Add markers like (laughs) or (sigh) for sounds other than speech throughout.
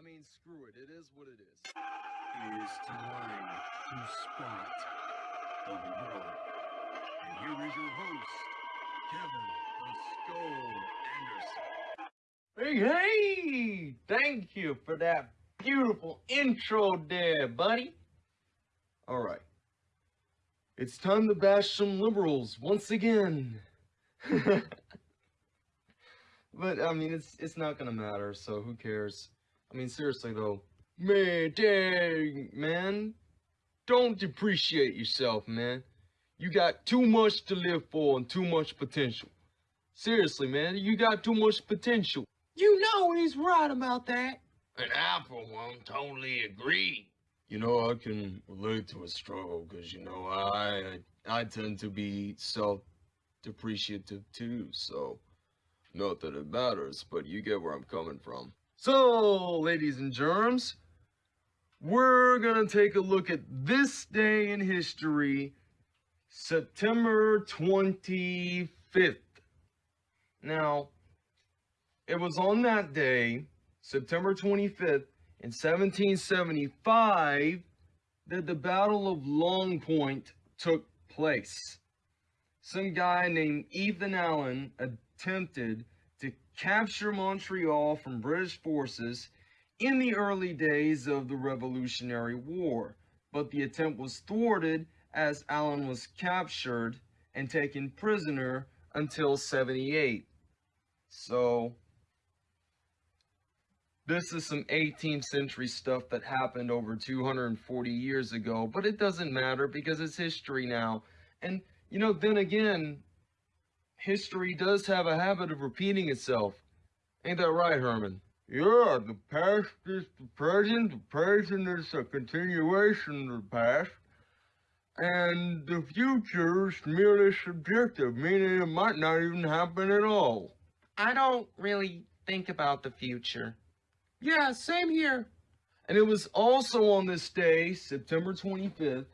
I mean, screw it. It is what it is. It is time to spot the Lord. And here is your host, Kevin the Skull Anderson. Hey, hey! Thank you for that beautiful intro there, buddy. All right. It's time to bash some liberals once again. (laughs) but I mean, it's it's not gonna matter. So who cares? I mean, seriously though, man, dang, man, don't depreciate yourself, man. You got too much to live for and too much potential. Seriously, man, you got too much potential. You know he's right about that. And I, for one, totally agree. You know, I can relate to a struggle because you know I I tend to be self depreciative too. So, not that it matters, but you get where I'm coming from. So, ladies and germs, we're gonna take a look at this day in history, September 25th. Now, it was on that day, September 25th, in 1775, that the Battle of Long Point took place. Some guy named Ethan Allen attempted to capture Montreal from British forces in the early days of the Revolutionary War, but the attempt was thwarted as Allen was captured and taken prisoner until 78. So, this is some 18th century stuff that happened over 240 years ago, but it doesn't matter because it's history now. And, you know, then again, history does have a habit of repeating itself. Ain't that right, Herman? Yeah, the past is the present, the present is a continuation of the past, and the future is merely subjective, meaning it might not even happen at all. I don't really think about the future. Yeah, same here. And it was also on this day, September 25th,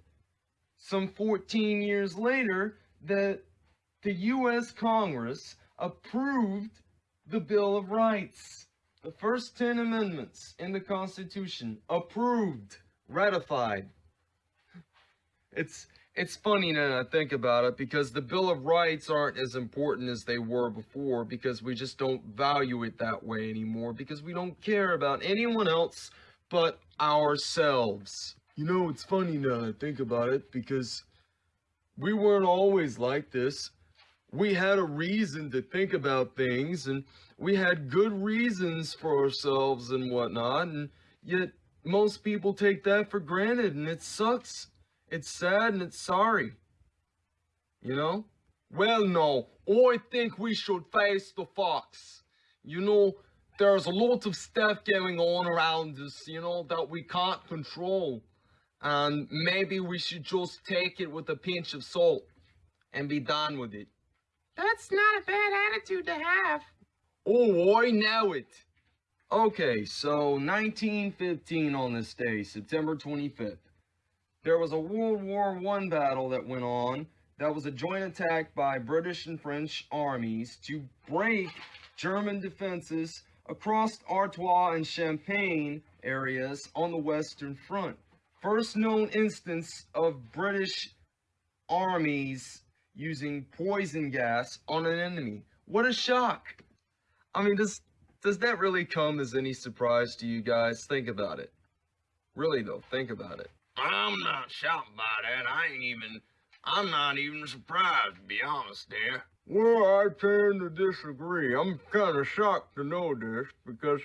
some 14 years later, that the U.S. Congress approved the Bill of Rights. The first 10 amendments in the Constitution approved, ratified. It's it's funny now I think about it because the Bill of Rights aren't as important as they were before because we just don't value it that way anymore because we don't care about anyone else but ourselves. You know, it's funny now I think about it because we weren't always like this. We had a reason to think about things and we had good reasons for ourselves and whatnot and yet most people take that for granted and it sucks. It's sad and it's sorry. You know? Well, no. Oh, I think we should face the facts. You know, there's a lot of stuff going on around us, you know, that we can't control. And maybe we should just take it with a pinch of salt and be done with it. That's not a bad attitude to have. Oh, I know it. Okay, so 1915 on this day, September 25th. There was a World War I battle that went on that was a joint attack by British and French armies to break German defenses across Artois and Champagne areas on the Western Front. First known instance of British armies using poison gas on an enemy. What a shock! I mean, does, does that really come as any surprise to you guys? Think about it. Really though, think about it. I'm not shocked by that. I ain't even, I'm not even surprised, to be honest there. Well, I tend to disagree. I'm kind of shocked to know this because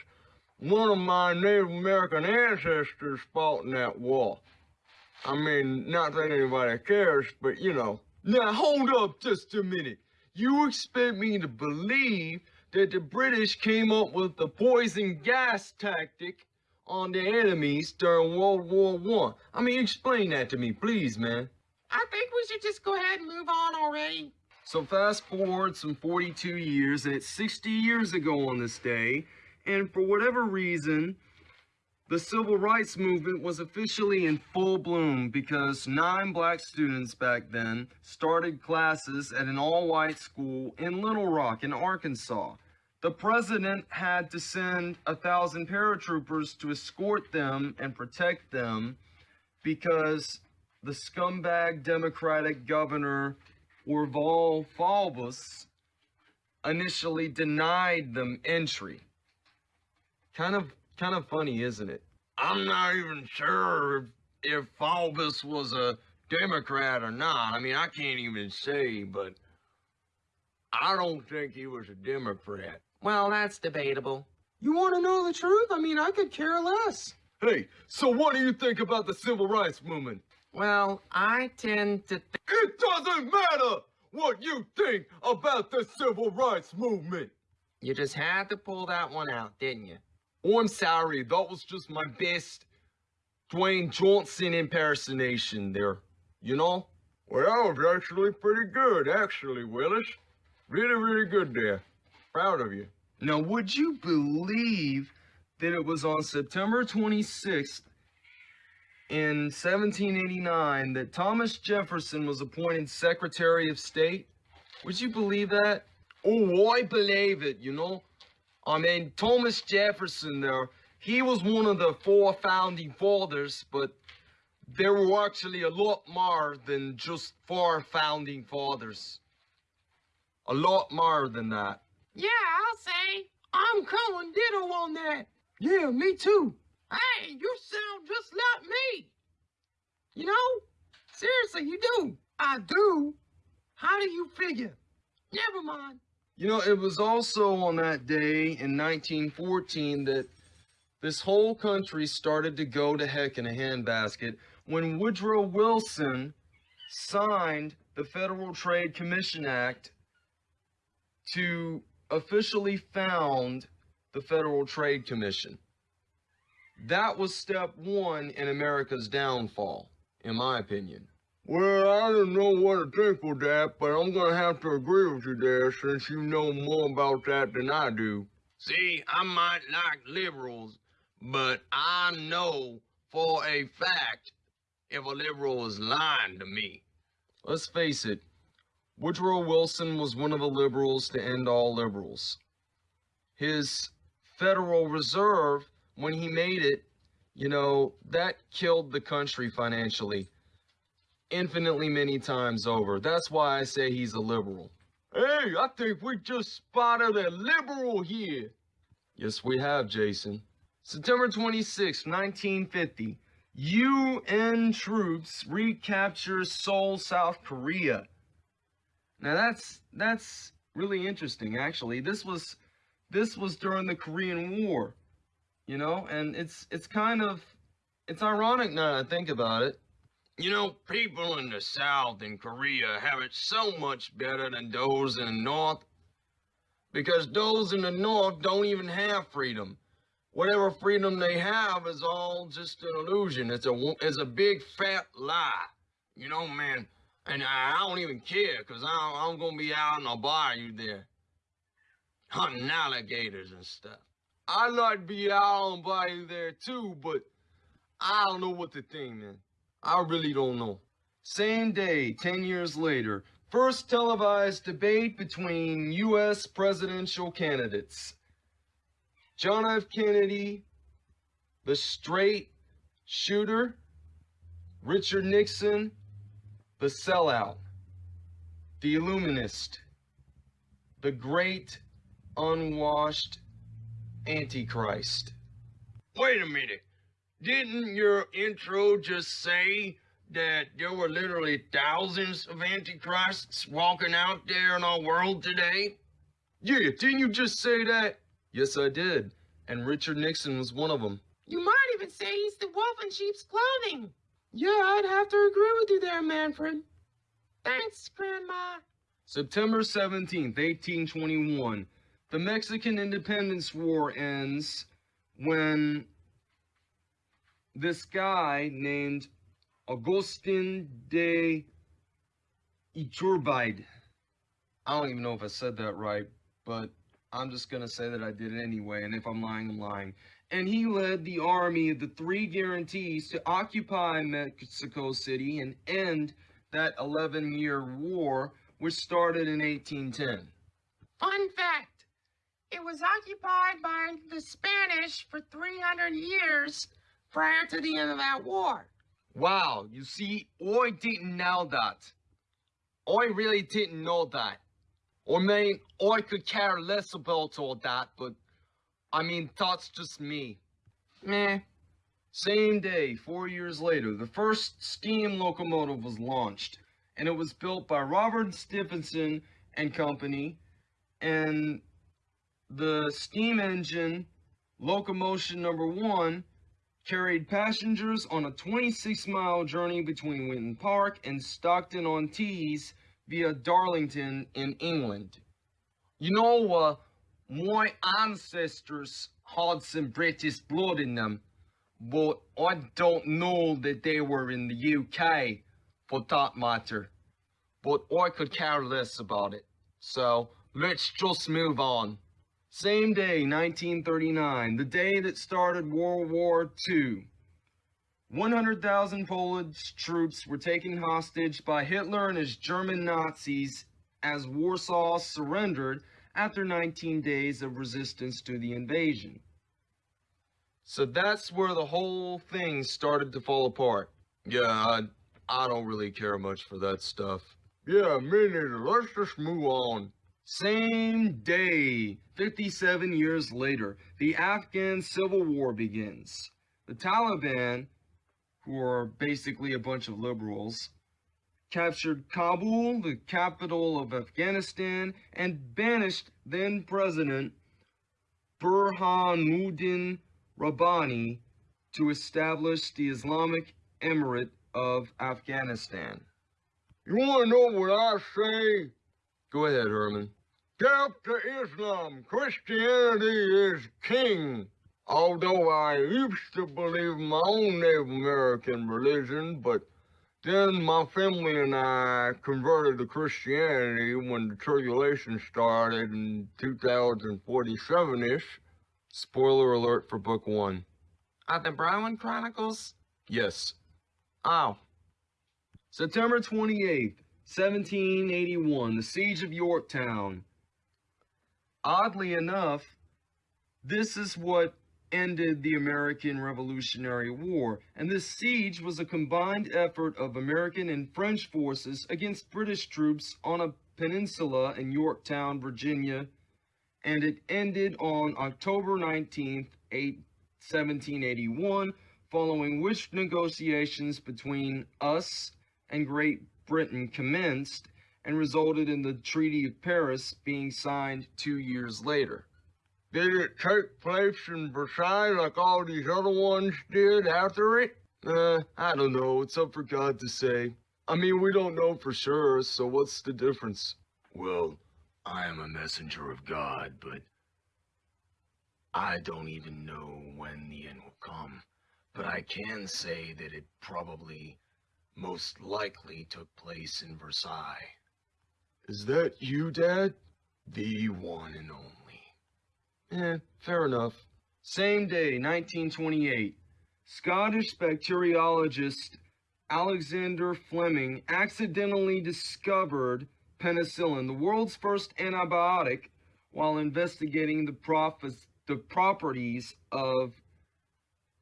one of my Native American ancestors fought in that war. I mean, not that anybody cares, but you know. Now, hold up just a minute. you expect me to believe that the British came up with the poison gas tactic on the enemies during World War One? I? I mean, explain that to me, please, man. I think we should just go ahead and move on already. So fast forward some 42 years, and it's 60 years ago on this day, and for whatever reason, the civil rights movement was officially in full bloom because nine black students back then started classes at an all-white school in Little Rock in Arkansas. The president had to send a thousand paratroopers to escort them and protect them because the scumbag Democratic governor Orval Faubus initially denied them entry. Kind of, kind of funny, isn't it? I'm not even sure if, if Faubus was a Democrat or not. I mean, I can't even say, but I don't think he was a Democrat. Well, that's debatable. You want to know the truth? I mean, I could care less. Hey, so what do you think about the civil rights movement? Well, I tend to think. It doesn't matter what you think about the civil rights movement. You just had to pull that one out, didn't you? I'm sorry, that was just my best Dwayne Johnson impersonation there. You know? Well, that was actually pretty good, actually, Willis. Really, really good there. Proud of you. Now, would you believe that it was on September 26th in 1789 that Thomas Jefferson was appointed Secretary of State? Would you believe that? Oh, I believe it, you know? I mean, Thomas Jefferson there, he was one of the four founding fathers, but there were actually a lot more than just four founding fathers. A lot more than that. Yeah, I'll say. I'm calling ditto on that. Yeah, me too. Hey, you sound just like me. You know? Seriously, you do. I do? How do you figure? Never mind. You know, it was also on that day in 1914 that this whole country started to go to heck in a handbasket when Woodrow Wilson signed the Federal Trade Commission Act to officially found the Federal Trade Commission. That was step one in America's downfall, in my opinion. Well, I don't know what to think of that, but I'm gonna have to agree with you there since you know more about that than I do. See, I might like liberals, but I know for a fact if a liberal is lying to me. Let's face it, Woodrow Wilson was one of the liberals to end all liberals. His Federal Reserve, when he made it, you know, that killed the country financially infinitely many times over. That's why I say he's a liberal. Hey, I think we just spotted a liberal here. Yes, we have, Jason. September 26, 1950, UN troops recapture Seoul, South Korea. Now that's that's really interesting actually. This was this was during the Korean War. You know, and it's it's kind of it's ironic now that I think about it. You know, people in the South and Korea have it so much better than those in the North. Because those in the North don't even have freedom. Whatever freedom they have is all just an illusion. It's a, it's a big fat lie. You know, man. And I, I don't even care, because I'm going to be out in the bayou there. Hunting alligators and stuff. I'd like to be out on bayou there too, but I don't know what to think, man. I really don't know. Same day, 10 years later, first televised debate between U.S. presidential candidates. John F. Kennedy, the straight shooter, Richard Nixon, the sellout, the illuminist, the great unwashed antichrist. Wait a minute. Didn't your intro just say that there were literally thousands of antichrists walking out there in our world today? Yeah, didn't you just say that? Yes, I did. And Richard Nixon was one of them. You might even say he's the wolf in sheep's clothing. Yeah, I'd have to agree with you there, Manfred. Thanks, Grandma. September 17th, 1821. The Mexican Independence War ends when this guy named Augustin de Iturbide. I don't even know if I said that right, but I'm just gonna say that I did it anyway, and if I'm lying, I'm lying. And he led the army of the Three Guarantees to occupy Mexico City and end that 11 year war, which started in 1810. Fun fact it was occupied by the Spanish for 300 years prior to the end of that war. Wow, you see, I didn't know that. I really didn't know that. I mean, I could care less about all that, but I mean, that's just me. Meh. Same day, four years later, the first steam locomotive was launched, and it was built by Robert Stephenson and Company, and the steam engine, locomotion number one, carried passengers on a 26 mile journey between Witton Park and Stockton on Tees via Darlington in England. You know, uh, my ancestors had some British blood in them, but I don't know that they were in the UK for that matter. But I could care less about it. So let's just move on. Same day, 1939, the day that started World War II. 100,000 Polish troops were taken hostage by Hitler and his German Nazis as Warsaw surrendered after 19 days of resistance to the invasion. So that's where the whole thing started to fall apart. Yeah, I, I don't really care much for that stuff. Yeah, me neither. Let's just move on. Same day, 57 years later, the Afghan civil war begins. The Taliban, who are basically a bunch of liberals, captured Kabul, the capital of Afghanistan, and banished then President Burhanuddin Rabbani to establish the Islamic Emirate of Afghanistan. You want to know what I say? Go ahead, Herman. Death to Islam. Christianity is king. Although I used to believe my own Native American religion, but then my family and I converted to Christianity when the tribulation started in 2047-ish. Spoiler alert for book one. Are the Brown Chronicles? Yes. Oh. September 28th, 1781, the Siege of Yorktown. Oddly enough, this is what ended the American Revolutionary War, and this siege was a combined effort of American and French forces against British troops on a peninsula in Yorktown, Virginia, and it ended on October 19th, 1781, following which negotiations between us and Great Britain commenced and resulted in the Treaty of Paris being signed two years later. Did it take place in Versailles like all these other ones did after it? Uh, I don't know. It's up for God to say. I mean, we don't know for sure, so what's the difference? Well, I am a messenger of God, but I don't even know when the end will come. But I can say that it probably, most likely took place in Versailles. Is that you, Dad? The one and only. Eh, fair enough. Same day, 1928. Scottish bacteriologist Alexander Fleming accidentally discovered penicillin, the world's first antibiotic, while investigating the, the properties of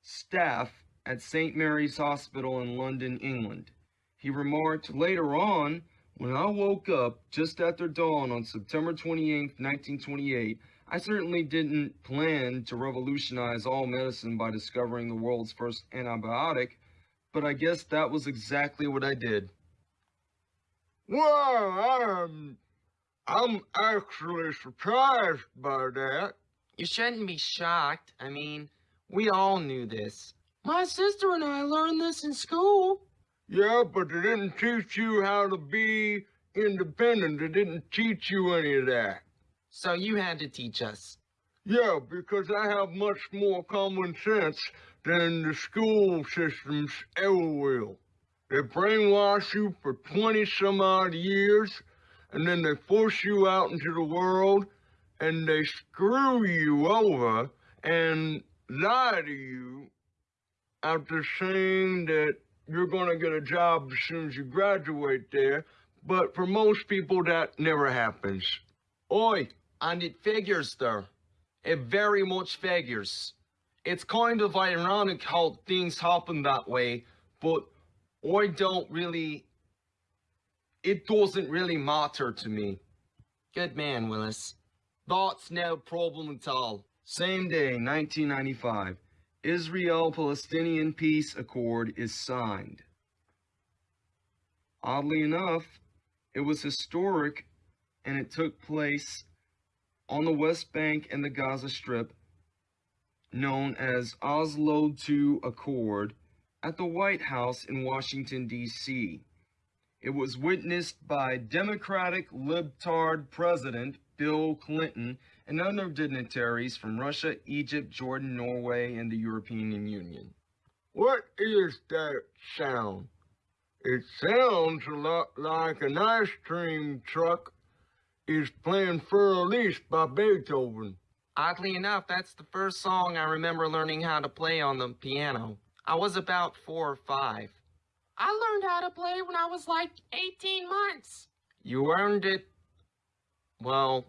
staph at St. Mary's Hospital in London, England. He remarked later on, when I woke up just after dawn on September 28, 1928, I certainly didn't plan to revolutionize all medicine by discovering the world's first antibiotic, but I guess that was exactly what I did. Well, I'm, I'm actually surprised by that. You shouldn't be shocked. I mean, we all knew this. My sister and I learned this in school. Yeah, but they didn't teach you how to be independent, they didn't teach you any of that. So you had to teach us. Yeah, because I have much more common sense than the school systems ever will. They brainwash you for 20 some odd years, and then they force you out into the world, and they screw you over and lie to you after saying that you're gonna get a job as soon as you graduate there, but for most people that never happens. Oi, and it figures there. It very much figures. It's kind of ironic how things happen that way, but I don't really. It doesn't really matter to me. Good man, Willis. That's no problem at all. Same day, 1995, Israel-Palestinian peace accord is signed. Oddly enough, it was historic and it took place on the West Bank and the Gaza Strip, known as Oslo II Accord, at the White House in Washington, D.C. It was witnessed by Democratic Libtard President Bill Clinton and other dignitaries from Russia, Egypt, Jordan, Norway, and the European Union. What is that sound? It sounds a lot like an ice cream truck is playing Fur Elise by Beethoven. Oddly enough, that's the first song I remember learning how to play on the piano. I was about four or five. I learned how to play when I was like 18 months. You earned it. Well,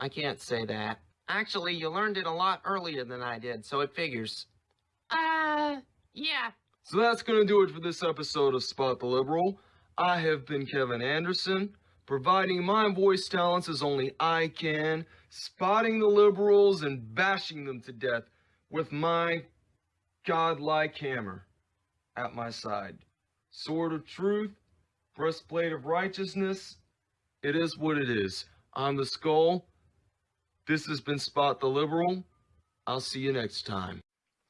I can't say that. Actually, you learned it a lot earlier than I did, so it figures. Uh, yeah. So that's going to do it for this episode of Spot the Liberal. I have been Kevin Anderson, providing my voice talents as only I can, spotting the liberals and bashing them to death with my godlike hammer at my side. Sword of truth, breastplate of righteousness. It is what it is. I'm the skull. This has been Spot the Liberal. I'll see you next time.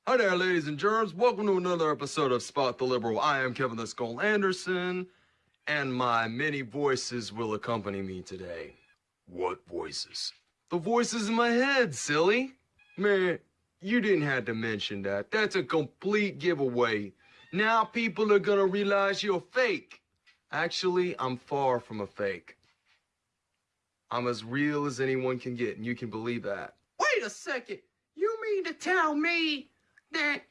Hi there, ladies and germs. Welcome to another episode of Spot the Liberal. I am Kevin the Skull Anderson, and my many voices will accompany me today. What voices? The voices in my head, silly. Man, you didn't have to mention that. That's a complete giveaway. Now people are gonna realize you're fake. Actually, I'm far from a fake. I'm as real as anyone can get, and you can believe that. Wait a second. You mean to tell me that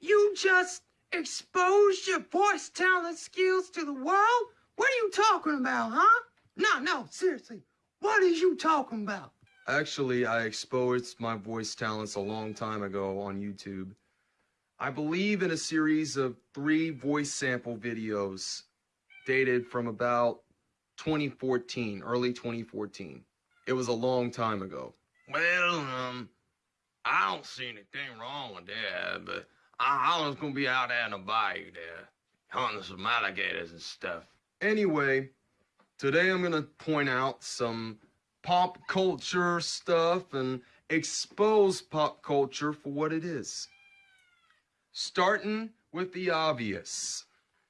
you just exposed your voice talent skills to the world? What are you talking about, huh? No, no, seriously. What is you talking about? Actually, I exposed my voice talents a long time ago on YouTube. I believe in a series of three voice sample videos dated from about 2014, early 2014. It was a long time ago. Well, um, I don't see anything wrong with that, but I, I was gonna be out there in the bayou there, hunting some alligators and stuff. Anyway, today I'm going to point out some pop culture stuff and expose pop culture for what it is. Starting with the obvious,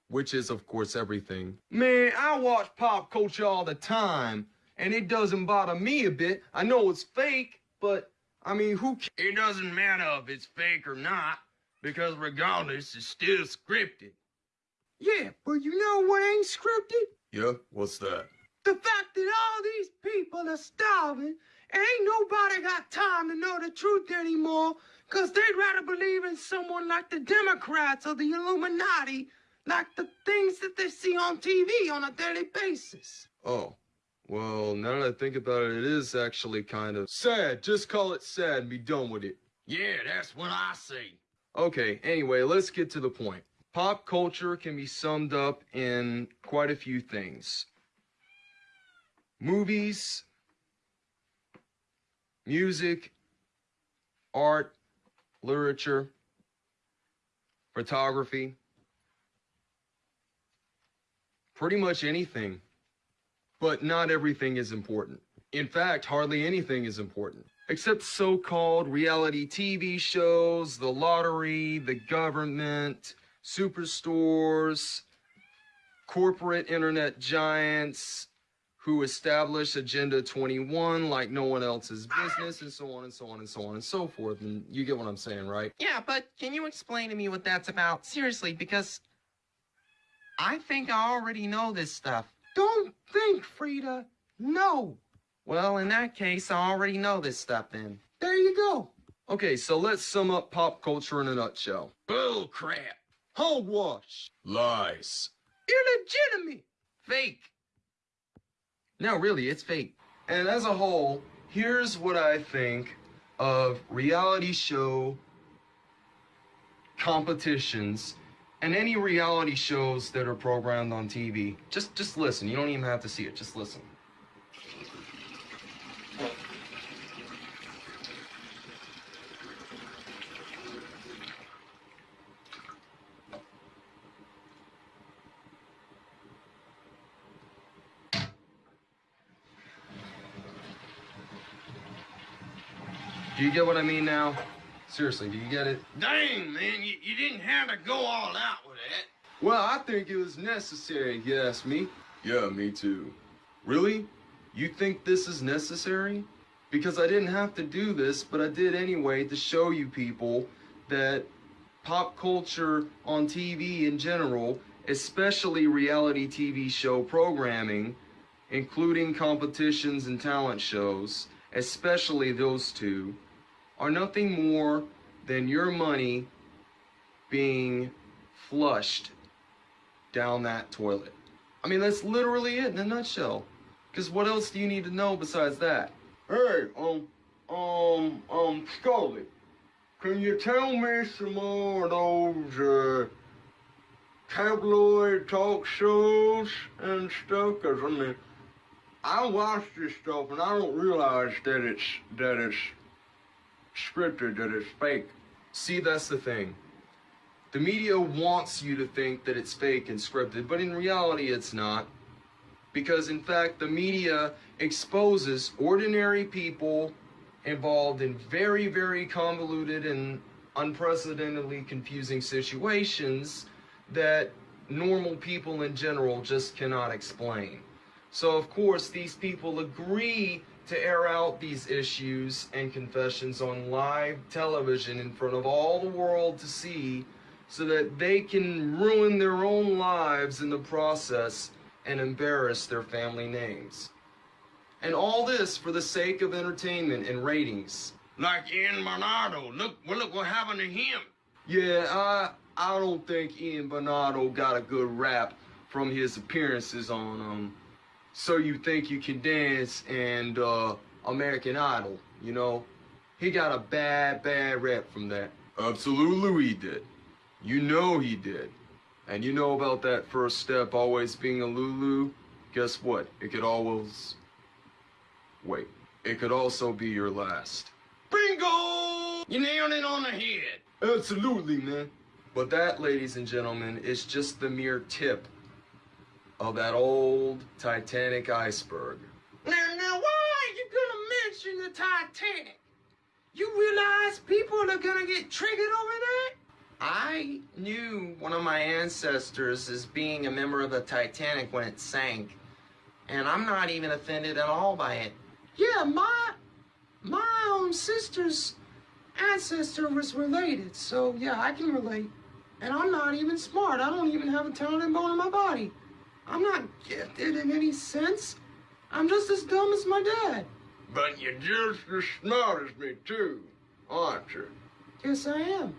which is, of course, everything. Man, I watch pop culture all the time, and it doesn't bother me a bit. I know it's fake, but I mean, who cares? It doesn't matter if it's fake or not, because regardless, it's still scripted. Yeah, but you know what ain't scripted? Yeah, what's that? The fact that all these people are starving and ain't nobody got time to know the truth anymore because they'd rather believe in someone like the Democrats or the Illuminati, like the things that they see on TV on a daily basis. Oh, well, now that I think about it, it is actually kind of sad. Just call it sad and be done with it. Yeah, that's what I see. Okay, anyway, let's get to the point. Pop culture can be summed up in quite a few things movies, music, art, literature, photography, pretty much anything. But not everything is important. In fact, hardly anything is important. Except so called reality TV shows, the lottery, the government, superstores, corporate internet giants, who establish Agenda 21 like no one else's business, and so on and so on and so on and so forth. And you get what I'm saying, right? Yeah, but can you explain to me what that's about? Seriously, because I think I already know this stuff. Don't think, Frida. No. Well, in that case, I already know this stuff then. There you go. Okay, so let's sum up pop culture in a nutshell. Bull crap. Hogwash. Lies. Illegitimate. Fake. No, really, it's fake. And as a whole, here's what I think of reality show competitions and any reality shows that are programmed on TV. Just just listen. You don't even have to see it. Just listen. Do you get what I mean now? Seriously, do you get it? Dang, man, you, you didn't have to go all out with that. Well, I think it was necessary, if you ask me. Yeah, me too. Really? You think this is necessary? Because I didn't have to do this, but I did anyway to show you people that pop culture on TV in general, especially reality TV show programming, including competitions and talent shows, especially those two, are nothing more than your money being flushed down that toilet. I mean, that's literally it in a nutshell. Because what else do you need to know besides that? Hey, um, um, um, Scully, can you tell me some more of those, uh, tabloid talk shows and stuff? Cause I mean, I watch this stuff and I don't realize that it's, that it's scripted, that it's fake. See, that's the thing. The media wants you to think that it's fake and scripted, but in reality, it's not. Because, in fact, the media exposes ordinary people involved in very, very convoluted and unprecedentedly confusing situations that normal people in general just cannot explain. So, of course, these people agree to air out these issues and confessions on live television in front of all the world to see so that they can ruin their own lives in the process and embarrass their family names. And all this for the sake of entertainment and ratings. Like Ian Bernardo. Look, well, look what happened to him. Yeah, I I don't think Ian Bernardo got a good rap from his appearances on um So You Think You Can Dance and uh American Idol, you know. He got a bad, bad rap from that. Absolutely he did. You know he did. And you know about that first step always being a Lulu? Guess what? It could always. Wait. It could also be your last. Bingo! You nailed it on the head. Absolutely, man. But that, ladies and gentlemen, is just the mere tip of that old Titanic iceberg. Now, now, why are you gonna mention the Titanic? You realize people are gonna get triggered over that? I knew one of my ancestors as being a member of the Titanic when it sank, and I'm not even offended at all by it. Yeah, my my own sister's ancestor was related, so yeah, I can relate. And I'm not even smart. I don't even have a talented bone in my body. I'm not gifted in any sense. I'm just as dumb as my dad. But you're just as smart as me too, aren't you? Yes, I am.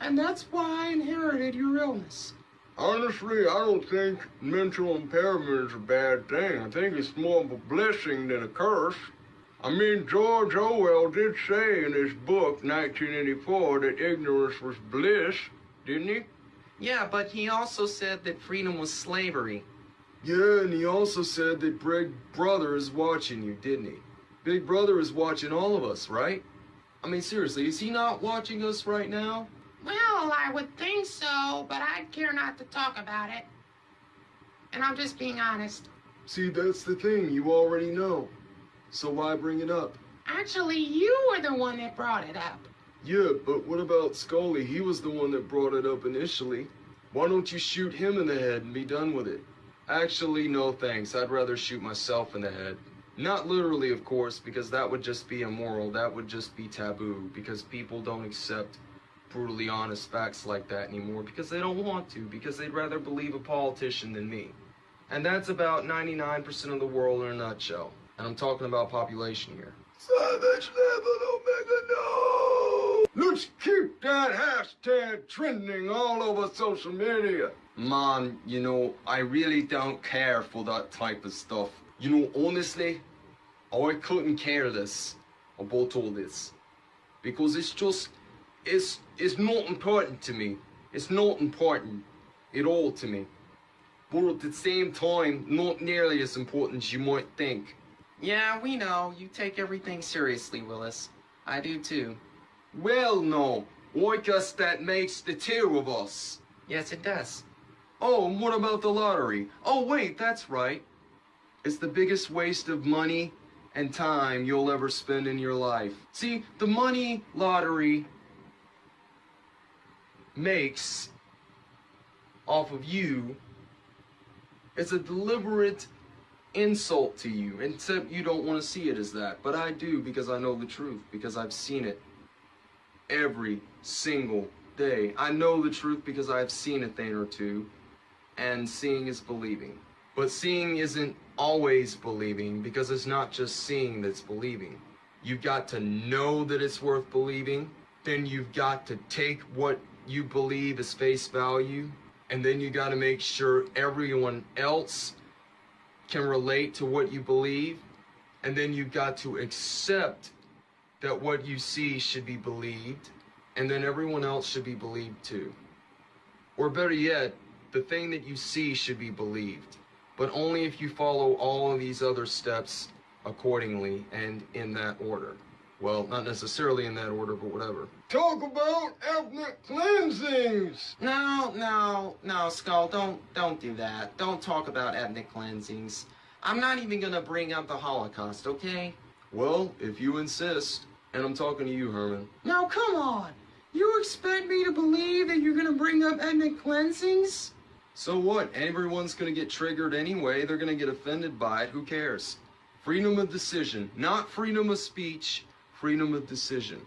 And that's why I inherited your illness. Honestly, I don't think mental impairment is a bad thing. I think it's more of a blessing than a curse. I mean, George Orwell did say in his book, 1984, that ignorance was bliss, didn't he? Yeah, but he also said that freedom was slavery. Yeah, and he also said that Big Brother is watching you, didn't he? Big Brother is watching all of us, right? I mean, seriously, is he not watching us right now? Well, I would think so, but I'd care not to talk about it. And I'm just being honest. See, that's the thing, you already know. So why bring it up? Actually, you were the one that brought it up. Yeah, but what about Scully? He was the one that brought it up initially. Why don't you shoot him in the head and be done with it? Actually, no thanks. I'd rather shoot myself in the head. Not literally, of course, because that would just be immoral. That would just be taboo, because people don't accept brutally honest facts like that anymore because they don't want to, because they'd rather believe a politician than me. And that's about 99% of the world in a nutshell. And I'm talking about population here. Savage level Omega, no! Let's keep that hashtag trending all over social media. Man, you know, I really don't care for that type of stuff. You know, honestly, oh, I couldn't care less about all this. Because it's just, it's, it's not important to me. It's not important at all to me. But at the same time, not nearly as important as you might think. Yeah, we know. You take everything seriously, Willis. I do too. Well, no. I guess that makes the two of us. Yes, it does. Oh, and what about the lottery? Oh, wait, that's right. It's the biggest waste of money and time you'll ever spend in your life. See, the money lottery makes off of you is a deliberate insult to you, except you don't want to see it as that. But I do because I know the truth, because I've seen it every single day. I know the truth because I've seen a thing or two, and seeing is believing. But seeing isn't always believing because it's not just seeing that's believing. You've got to know that it's worth believing, then you've got to take what you believe as face value, and then you got to make sure everyone else can relate to what you believe, and then you've got to accept that what you see should be believed, and then everyone else should be believed too. Or better yet, the thing that you see should be believed, but only if you follow all of these other steps accordingly and in that order. Well, not necessarily in that order, but whatever. Talk about ethnic cleansings. No, no, no, Skull, don't don't do that. Don't talk about ethnic cleansings. I'm not even gonna bring up the Holocaust, okay? Well, if you insist, and I'm talking to you, Herman. Now, come on. You expect me to believe that you're gonna bring up ethnic cleansings? So what? Everyone's gonna get triggered anyway. They're gonna get offended by it. Who cares? Freedom of decision, not freedom of speech, freedom of decision.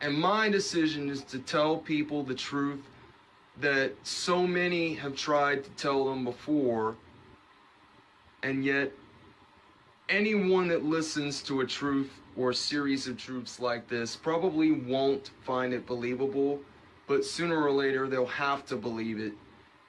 And my decision is to tell people the truth that so many have tried to tell them before, and yet anyone that listens to a truth or a series of truths like this probably won't find it believable, but sooner or later they'll have to believe it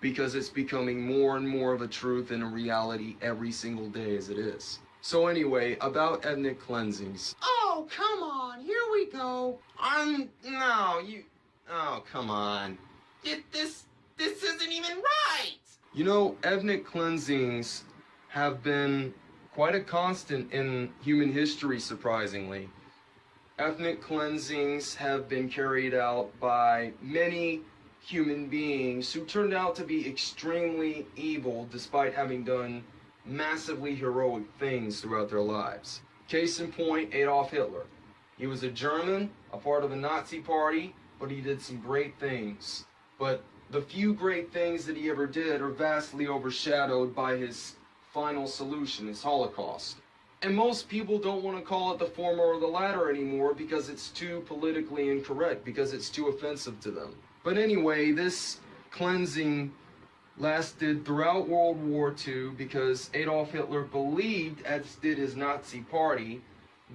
because it's becoming more and more of a truth and a reality every single day as it is. So anyway, about ethnic cleansings. Oh, come on. Here we go. Um, no, you. Oh, come on. This this isn't even right. You know, ethnic cleansings have been quite a constant in human history, surprisingly. Ethnic cleansings have been carried out by many human beings who turned out to be extremely evil despite having done massively heroic things throughout their lives. Case in point, Adolf Hitler. He was a German, a part of the Nazi party, but he did some great things. But the few great things that he ever did are vastly overshadowed by his final solution, his Holocaust. And most people don't want to call it the former or the latter anymore because it's too politically incorrect, because it's too offensive to them. But anyway, this cleansing lasted throughout World War II because Adolf Hitler believed, as did his Nazi party,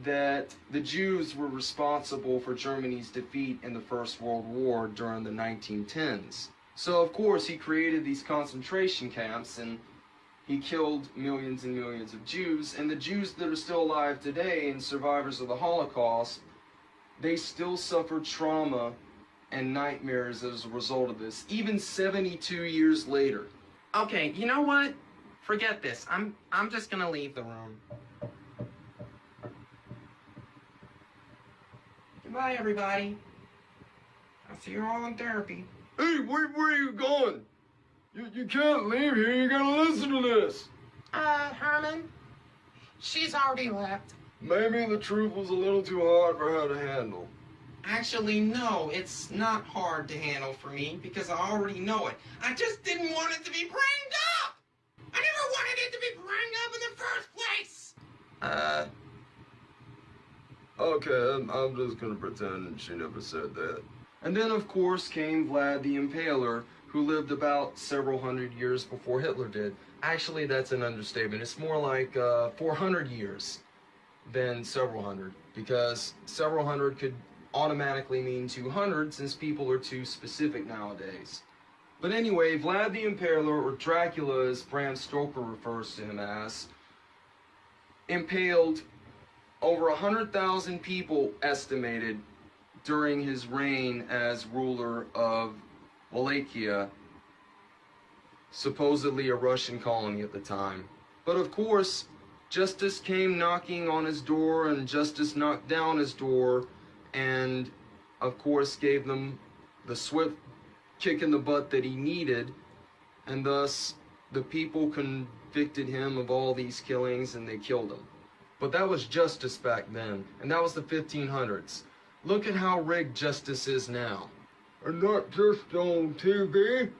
that the Jews were responsible for Germany's defeat in the First World War during the 1910s. So, of course, he created these concentration camps and he killed millions and millions of Jews. And the Jews that are still alive today and survivors of the Holocaust, they still suffer trauma and nightmares as a result of this, even 72 years later. Okay, you know what? Forget this. I'm I'm just gonna leave the room. Goodbye, everybody. I'll see you all in therapy. Hey, where, where are you going? You, you can't leave here. You gotta listen to this. Uh, Herman, she's already left. Maybe the truth was a little too hard for her to handle. Actually, no, it's not hard to handle for me because I already know it. I just didn't want it to be bringed up. I never wanted it to be bringing up in the first place? Uh, Okay, I'm, I'm just gonna pretend she never said that. And then, of course, came Vlad the Impaler, who lived about several hundred years before Hitler did. Actually, that's an understatement. It's more like uh, 400 years than several hundred, because several hundred could automatically mean 200 since people are too specific nowadays. But anyway, Vlad the Impaler, or Dracula as Bram Stoker refers to him as, impaled over 100,000 people estimated during his reign as ruler of Wallachia, supposedly a Russian colony at the time. But of course, justice came knocking on his door, and justice knocked down his door, and of course gave them the swift kick in the butt that he needed, and thus the people convicted him of all these killings and they killed him. But that was justice back then, and that was the 1500s. Look at how rigged justice is now. And not just on TV.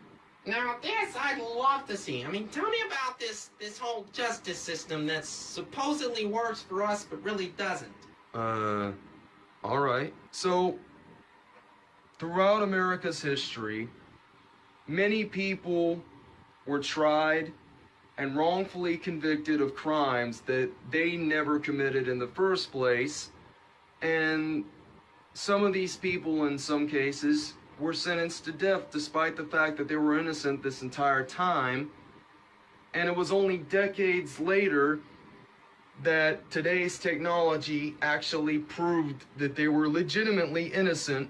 now this I'd love to see. I mean, tell me about this this whole justice system that supposedly works for us but really doesn't. Uh, alright. So, throughout America's history, many people were tried and wrongfully convicted of crimes that they never committed in the first place. And some of these people, in some cases, were sentenced to death despite the fact that they were innocent this entire time. And it was only decades later that today's technology actually proved that they were legitimately innocent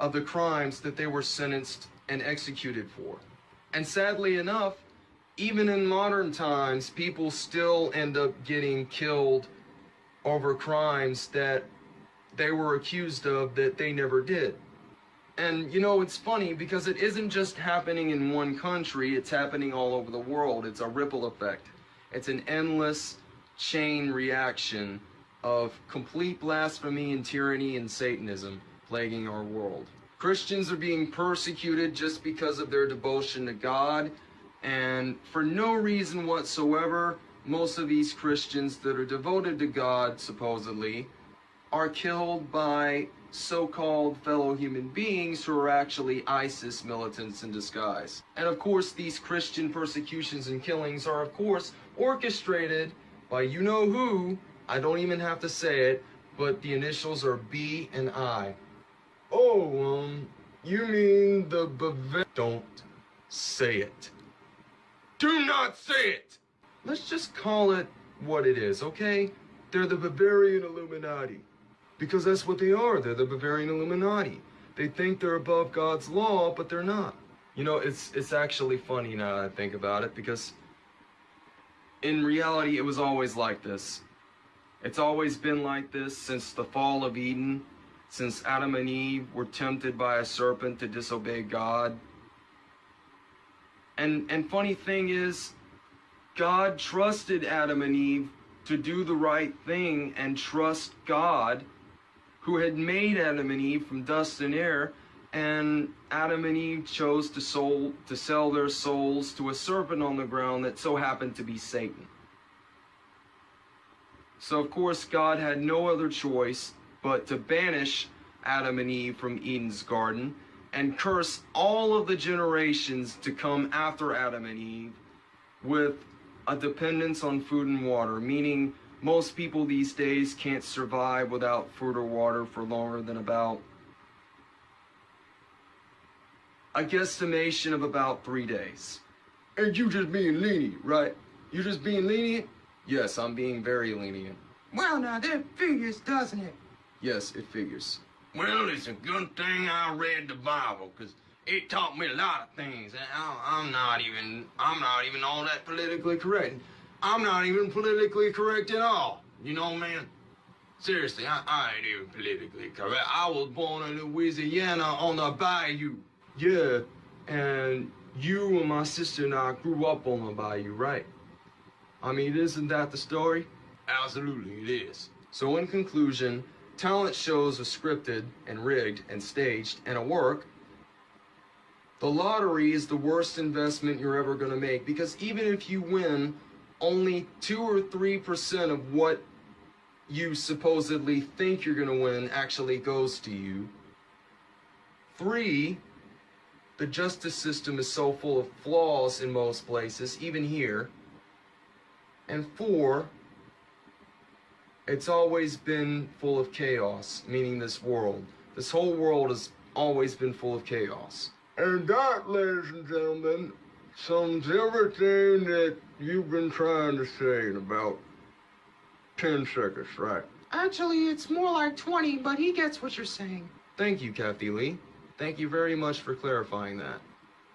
of the crimes that they were sentenced and executed for. And sadly enough, even in modern times, people still end up getting killed over crimes that they were accused of that they never did. And you know, it's funny because it isn't just happening in one country, it's happening all over the world. It's a ripple effect. It's an endless chain reaction of complete blasphemy and tyranny and Satanism plaguing our world. Christians are being persecuted just because of their devotion to God, and for no reason whatsoever, most of these Christians that are devoted to God, supposedly, are killed by so-called fellow human beings who are actually ISIS militants in disguise. And of course, these Christian persecutions and killings are of course orchestrated by you know who, I don't even have to say it, but the initials are B and I. Oh, um, you mean the Bav- Don't say it. Do not say it! Let's just call it what it is, okay? They're the Bavarian Illuminati. Because that's what they are. They're the Bavarian Illuminati. They think they're above God's law, but they're not. You know, it's it's actually funny now that I think about it because in reality it was always like this. It's always been like this since the fall of Eden, since Adam and Eve were tempted by a serpent to disobey God. And and funny thing is God trusted Adam and Eve to do the right thing and trust God who had made Adam and Eve from dust and air, and Adam and Eve chose to soul to sell their souls to a serpent on the ground that so happened to be Satan. So of course God had no other choice but to banish Adam and Eve from Eden's garden and curse all of the generations to come after Adam and Eve with a dependence on food and water, meaning most people these days can't survive without food or water for longer than about a guesstimation of about three days. And you just being lenient, right? You just being lenient? Yes, I'm being very lenient. Well, now that figures, doesn't it? Yes, it figures. Well, it's a good thing I read the Bible, 'cause it taught me a lot of things. and I- I'm not even, I'm not even all that politically correct. I'm not even politically correct at all. You know, man? Seriously, I, I ain't even politically correct. I was born in Louisiana on the bayou. Yeah, and you and my sister and I grew up on the bayou, right? I mean, isn't that the story? Absolutely, it is. So, in conclusion, talent shows are scripted and rigged and staged and a work. The lottery is the worst investment you're ever going to make because even if you win only 2 or 3% of what you supposedly think you're going to win actually goes to you. Three, the justice system is so full of flaws in most places, even here. And four, it's always been full of chaos, meaning this world. This whole world has always been full of chaos. And that, ladies and gentlemen, sums everything that you've been trying to say in about 10 seconds, right? Actually, it's more like 20, but he gets what you're saying. Thank you, Kathy Lee. Thank you very much for clarifying that.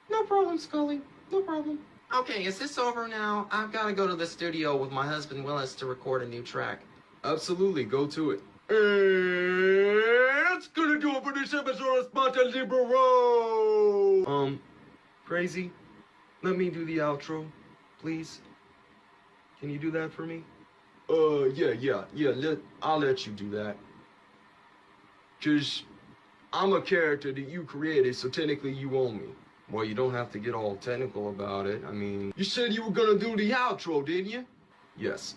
No problem, Scully. No problem. Okay, is this over now? I've got to go to the studio with my husband Willis to record a new track. Absolutely, go to it. And that's gonna do it for this episode of Sparta Libero! Um, Crazy, let me do the outro, please. Can you do that for me? Uh, yeah, yeah, yeah, let, I'll let you do that. Cause I'm a character that you created, so technically you own me. Well, you don't have to get all technical about it. I mean, you said you were gonna do the outro, didn't you? Yes.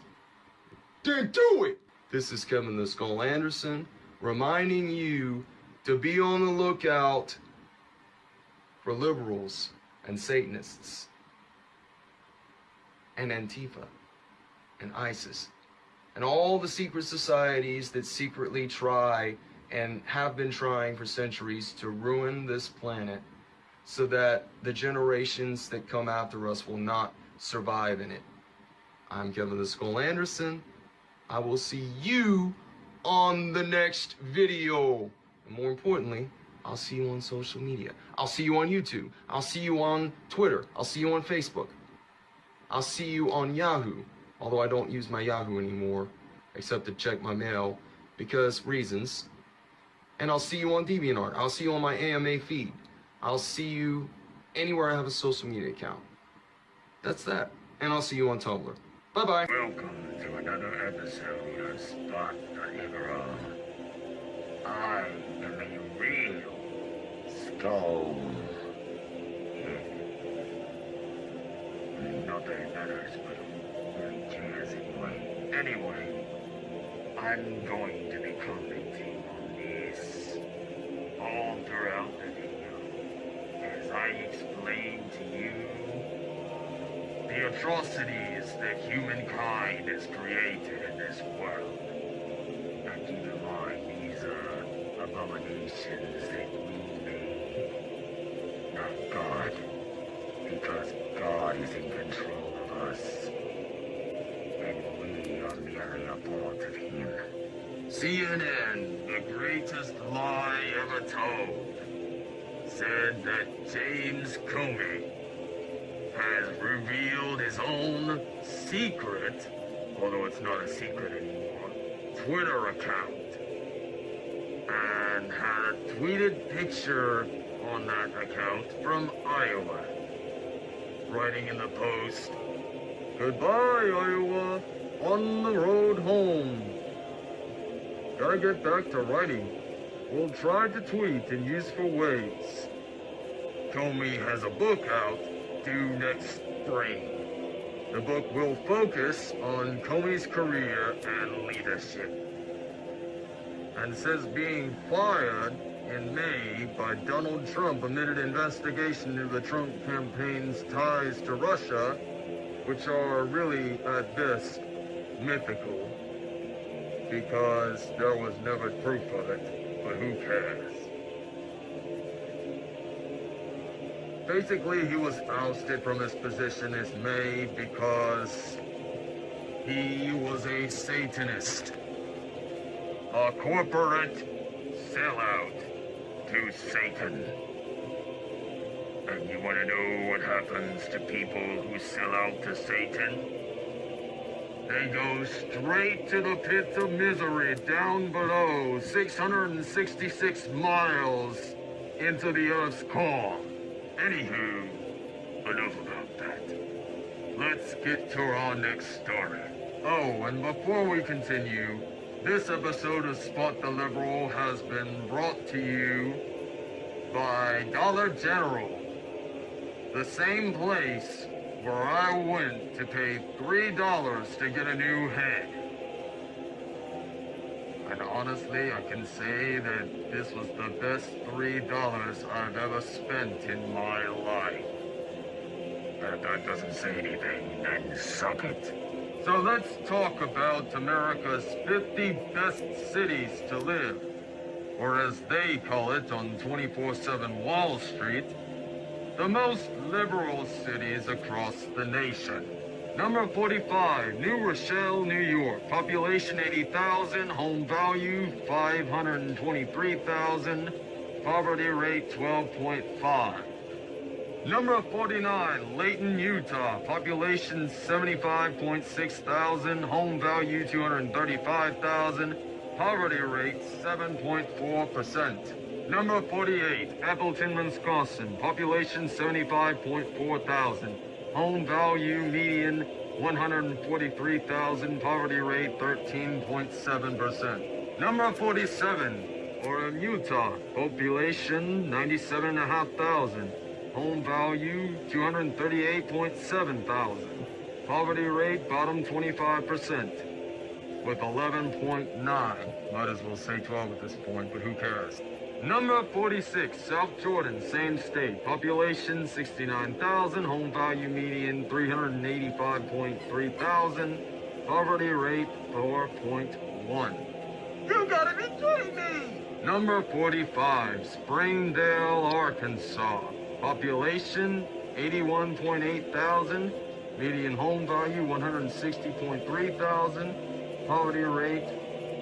Then do it! This is Kevin the Skull Anderson, reminding you to be on the lookout for liberals and Satanists and Antifa and ISIS and all the secret societies that secretly try and have been trying for centuries to ruin this planet so that the generations that come after us will not survive in it. I'm Kevin the Skull Anderson. I will see you on the next video. And more importantly, I'll see you on social media. I'll see you on YouTube. I'll see you on Twitter. I'll see you on Facebook. I'll see you on Yahoo. Although I don't use my Yahoo anymore, except to check my mail because reasons. And I'll see you on DeviantArt. I'll see you on my AMA feed. I'll see you anywhere I have a social media account. That's that. And I'll see you on Tumblr. Bye bye. Welcome to another episode of Spot the Liberal. I am a real skull. Not that it matters, but who cares anyway? Anyway, I'm going to be commenting on this all throughout the video as I explain to you the atrocities that humankind has created in this world. And keep in mind, these are abominations that we made, not God. Because God is in control of us. And we are merely a part of Him. CNN, the greatest lie ever told, said that James Comey has revealed his own secret, although it's not a secret anymore, Twitter account. And had a tweeted picture on that account from Iowa. Writing in the post, Goodbye, Iowa, on the road home. Gotta get back to writing. We'll try to tweet in useful ways. Comey has a book out due next spring. The book will focus on Comey's career and leadership. And says being fired in May by Donald Trump amid an investigation into the Trump campaign's ties to Russia, which are really, at best, mythical, because there was never proof of it, but who cares? Basically, he was ousted from his position as May because he was a Satanist. A corporate sellout to Satan. And you want to know what happens to people who sell out to Satan? They go straight to the pits of misery down below, 666 miles into the Earth's core. Anywho, enough about that. Let's get to our next story. Oh, and before we continue, this episode of Spot the Liberal has been brought to you by Dollar General, the same place where I went to pay $3 to get a new head. And honestly, I can say that this was the best $3 I've ever spent in my life. That, doesn't say anything, then suck it. So let's talk about America's 50 best cities to live, or as they call it on 24-7 Wall Street, the most liberal cities across the nation. Number 45, New Rochelle, New York. Population 80,000, home value 523,000, poverty rate 12.5. Number 49, Layton, Utah. Population 75.6 thousand. Home value 235,000. Poverty rate 7.4%. Number 48, Appleton, Wisconsin. Population 75.4 thousand. Home value median 143,000. Poverty rate 13.7%. Number 47, Orem, Utah. Population 97,500. Home value, 238.7 thousand. Poverty rate, bottom 25%. With 11.9. Might as well say 12 at this point, but who cares? Number 46, South Jordan, same state. Population, 69,000. Home value median, 385.3 thousand. Poverty rate, 4.1. You gotta be kidding me! Number 45, Springdale, Arkansas. Population 81.8 thousand. Median home value 160.3 thousand. Poverty rate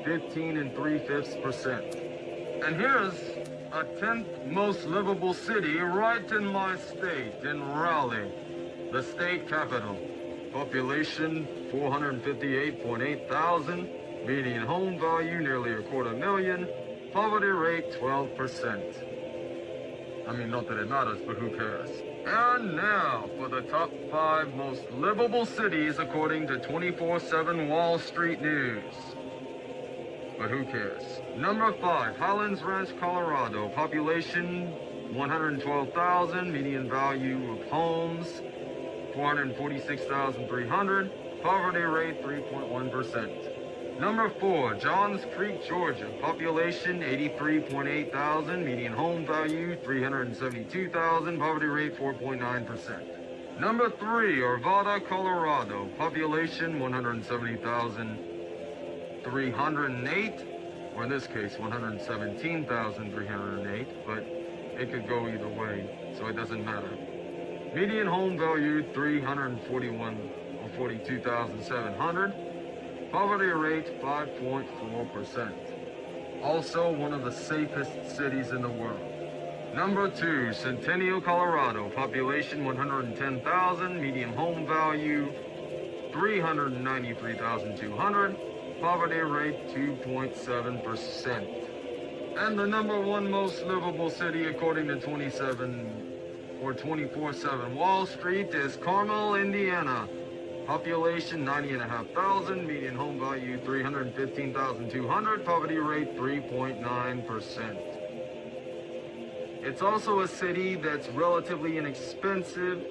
15 and 3 fifths percent. And here's a 10th most livable city right in my state, in Raleigh, the state capital. Population 458.8 thousand. Median home value nearly a quarter million. Poverty rate 12 percent. I mean, not that it matters, but who cares? And now for the top five most livable cities according to 24-7 Wall Street News. But who cares? Number five, Highlands Ranch, Colorado. Population 112,000. Median value of homes 446,300. Poverty rate 3.1%. Number four, Johns Creek, Georgia. Population 83.8 thousand. Median home value 372,000. Poverty rate 4.9%. Number three, Arvada, Colorado. Population 170,308. Or in this case, 117,308. But it could go either way, so it doesn't matter. Median home value 341 or 42,700. Poverty rate 5.4%. Also one of the safest cities in the world. Number two, Centennial, Colorado. Population 110,000. Median home value 393,200. Poverty rate 2.7%. And the number one most livable city according to 27 or 24-7 Wall Street is Carmel, Indiana. Population 90,500, median home value 315,200, poverty rate 3.9%. It's also a city that's relatively inexpensive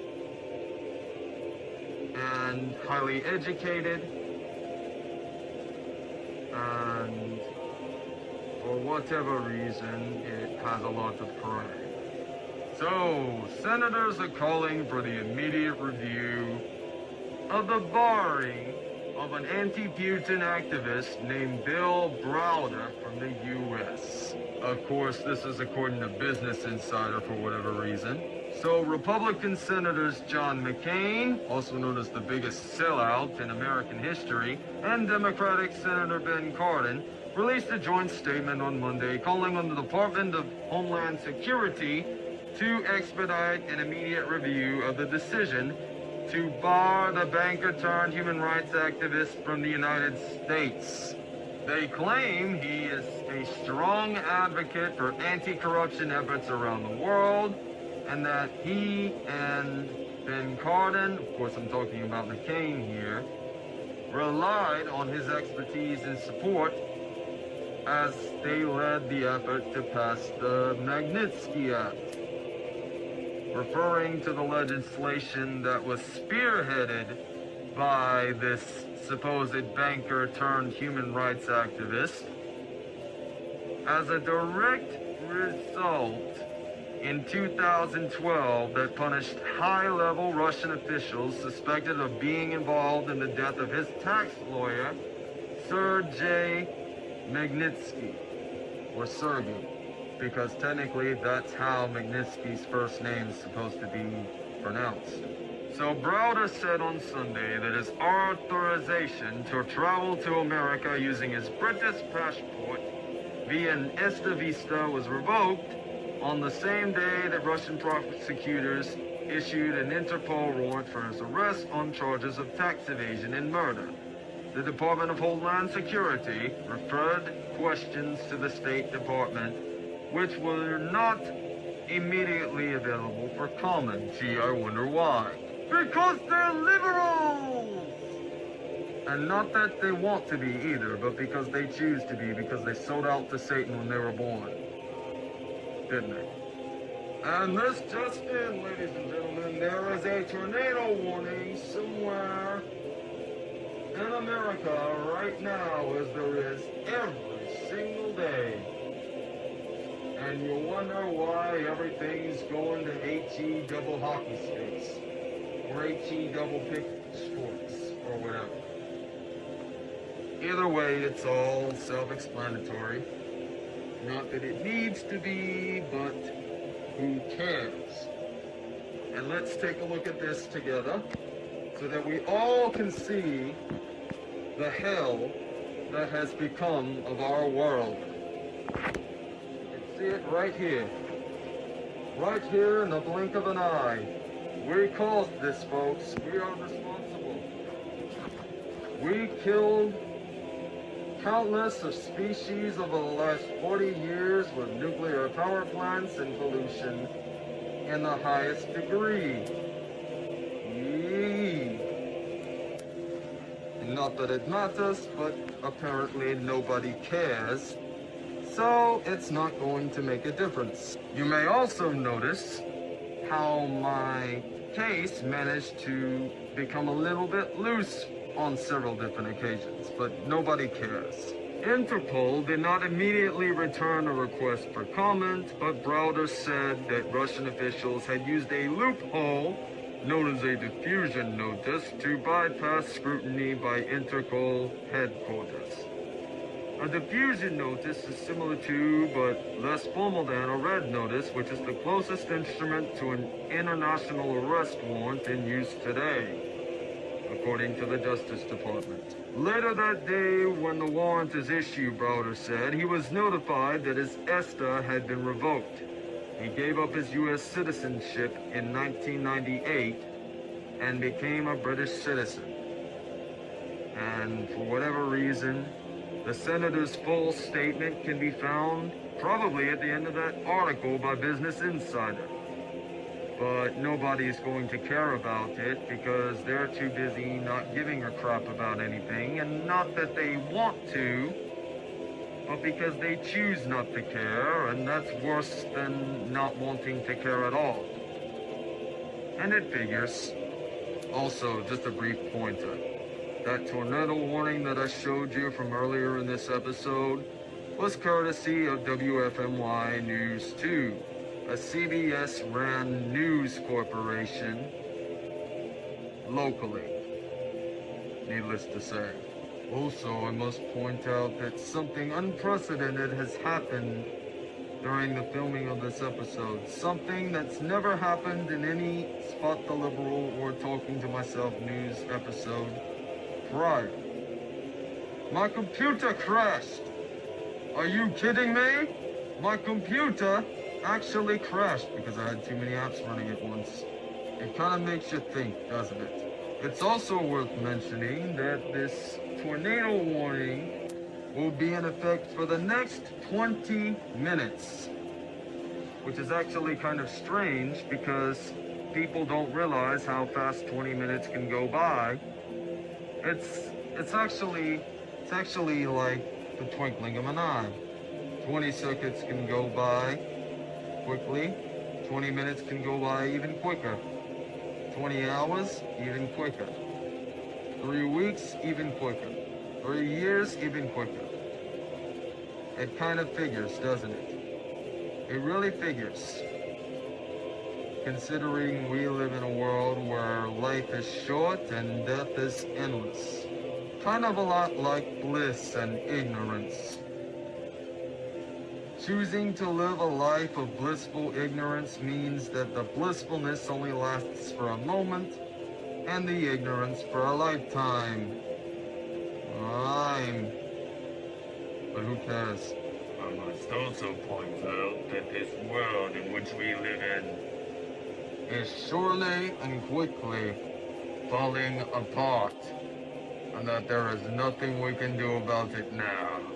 and highly educated and for whatever reason it has a lot of crime. So, senators are calling for the immediate review of the barring of an anti-Putin activist named Bill Browder from the U.S. Of course, this is according to Business Insider for whatever reason. So, Republican Senators John McCain, also known as the biggest sellout in American history, and Democratic Senator Ben Cardin released a joint statement on Monday calling on the Department of Homeland Security to expedite an immediate review of the decision to bar the banker turned human rights activist from the United States. They claim he is a strong advocate for anti-corruption efforts around the world, and that he and Ben Cardin, of course I'm talking about McCain here, relied on his expertise and support as they led the effort to pass the Magnitsky Act. referring to the legislation that was spearheaded by this supposed banker turned human rights activist. As a direct result, in 2012 that punished high-level Russian officials suspected of being involved in the death of his tax lawyer, Sergei Magnitsky, or Sergey, because technically that's how Magnitsky's first name is supposed to be pronounced. So Browder said on Sunday that his authorization to travel to America using his British passport via an Esta Vista was revoked on the same day that Russian prosecutors issued an Interpol warrant for his arrest on charges of tax evasion and murder. The Department of Homeland Security referred questions to the State Department, which were not immediately available for comment. Gee, I wonder why. Because they're liberals! And not that they want to be either, but because they choose to be, because they sold out to Satan when they were born. And this uh, just in, ladies and gentlemen, there is a tornado warning somewhere in America right now, as there is every single day. And you wonder why everything's going to HE double hockey sticks, or HE double pick sports, or whatever. Either way, it's all self-explanatory. Not that it needs to be, but who cares? And let's take a look at this together so that we all can see the hell that has become of our world. And see it right here. Right here in the blink of an eye. We caused this, folks. We are responsible. We killed countless of species over the last 40 years with nuclear power plants and pollution in the highest degree. Yee. Not that it matters, but apparently nobody cares. So it's not going to make a difference. You may also notice how my case managed to become a little bit loose on several different occasions, but nobody cares. Interpol did not immediately return a request for comment, but Browder said that Russian officials had used a loophole known as a diffusion notice to bypass scrutiny by Interpol headquarters. A diffusion notice is similar to, but less formal than, a red notice, which is the closest instrument to an international arrest warrant in use today according to the Justice Department. Later that day, when the warrant is issued, Browder said, he was notified that his ESTA had been revoked. He gave up his U.S. citizenship in 1998 and became a British citizen. And for whatever reason, the senator's full statement can be found probably at the end of that article by Business Insider but nobody's going to care about it because they're too busy not giving a crap about anything, and not that they want to, but because they choose not to care, and that's worse than not wanting to care at all. And it figures. Also, just a brief pointer. That tornado warning that I showed you from earlier in this episode was courtesy of WFMY News 2 a CBS ran news corporation locally, needless to say. Also, I must point out that something unprecedented has happened during the filming of this episode. Something that's never happened in any Spot the Liberal or Talking to Myself news episode prior. My computer crashed! Are you kidding me? My computer actually crashed because I had too many apps running at once. It kind of makes you think, doesn't it? It's also worth mentioning that this tornado warning will be in effect for the next 20 minutes, which is actually kind of strange because people don't realize how fast 20 minutes can go by. It's it's actually it's actually like the twinkling of an eye. 20 seconds can go by quickly. 20 minutes can go by even quicker. 20 hours, even quicker. Three weeks, even quicker. Three years, even quicker. It kind of figures, doesn't it? It really figures. Considering we live in a world where life is short and death is endless. Kind of a lot like bliss and ignorance. Choosing to live a life of blissful ignorance means that the blissfulness only lasts for a moment and the ignorance for a lifetime. Rhyme. But who cares? I must also point out that this world in which we live in is surely and quickly falling apart, and that there is nothing we can do about it now.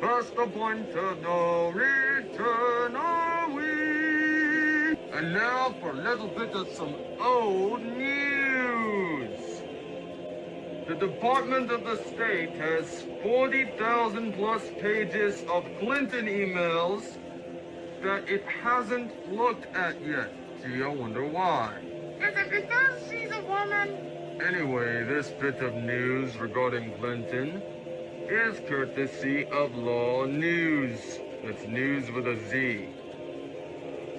Past the point of no return are we. And now for a little bit of some old news. The Department of the State has 40,000 plus pages of Clinton emails that it hasn't looked at yet. Gee, I wonder why. Is it because she's a woman? Anyway, this bit of news regarding Clinton is courtesy of LawNewz. It's news with a Z.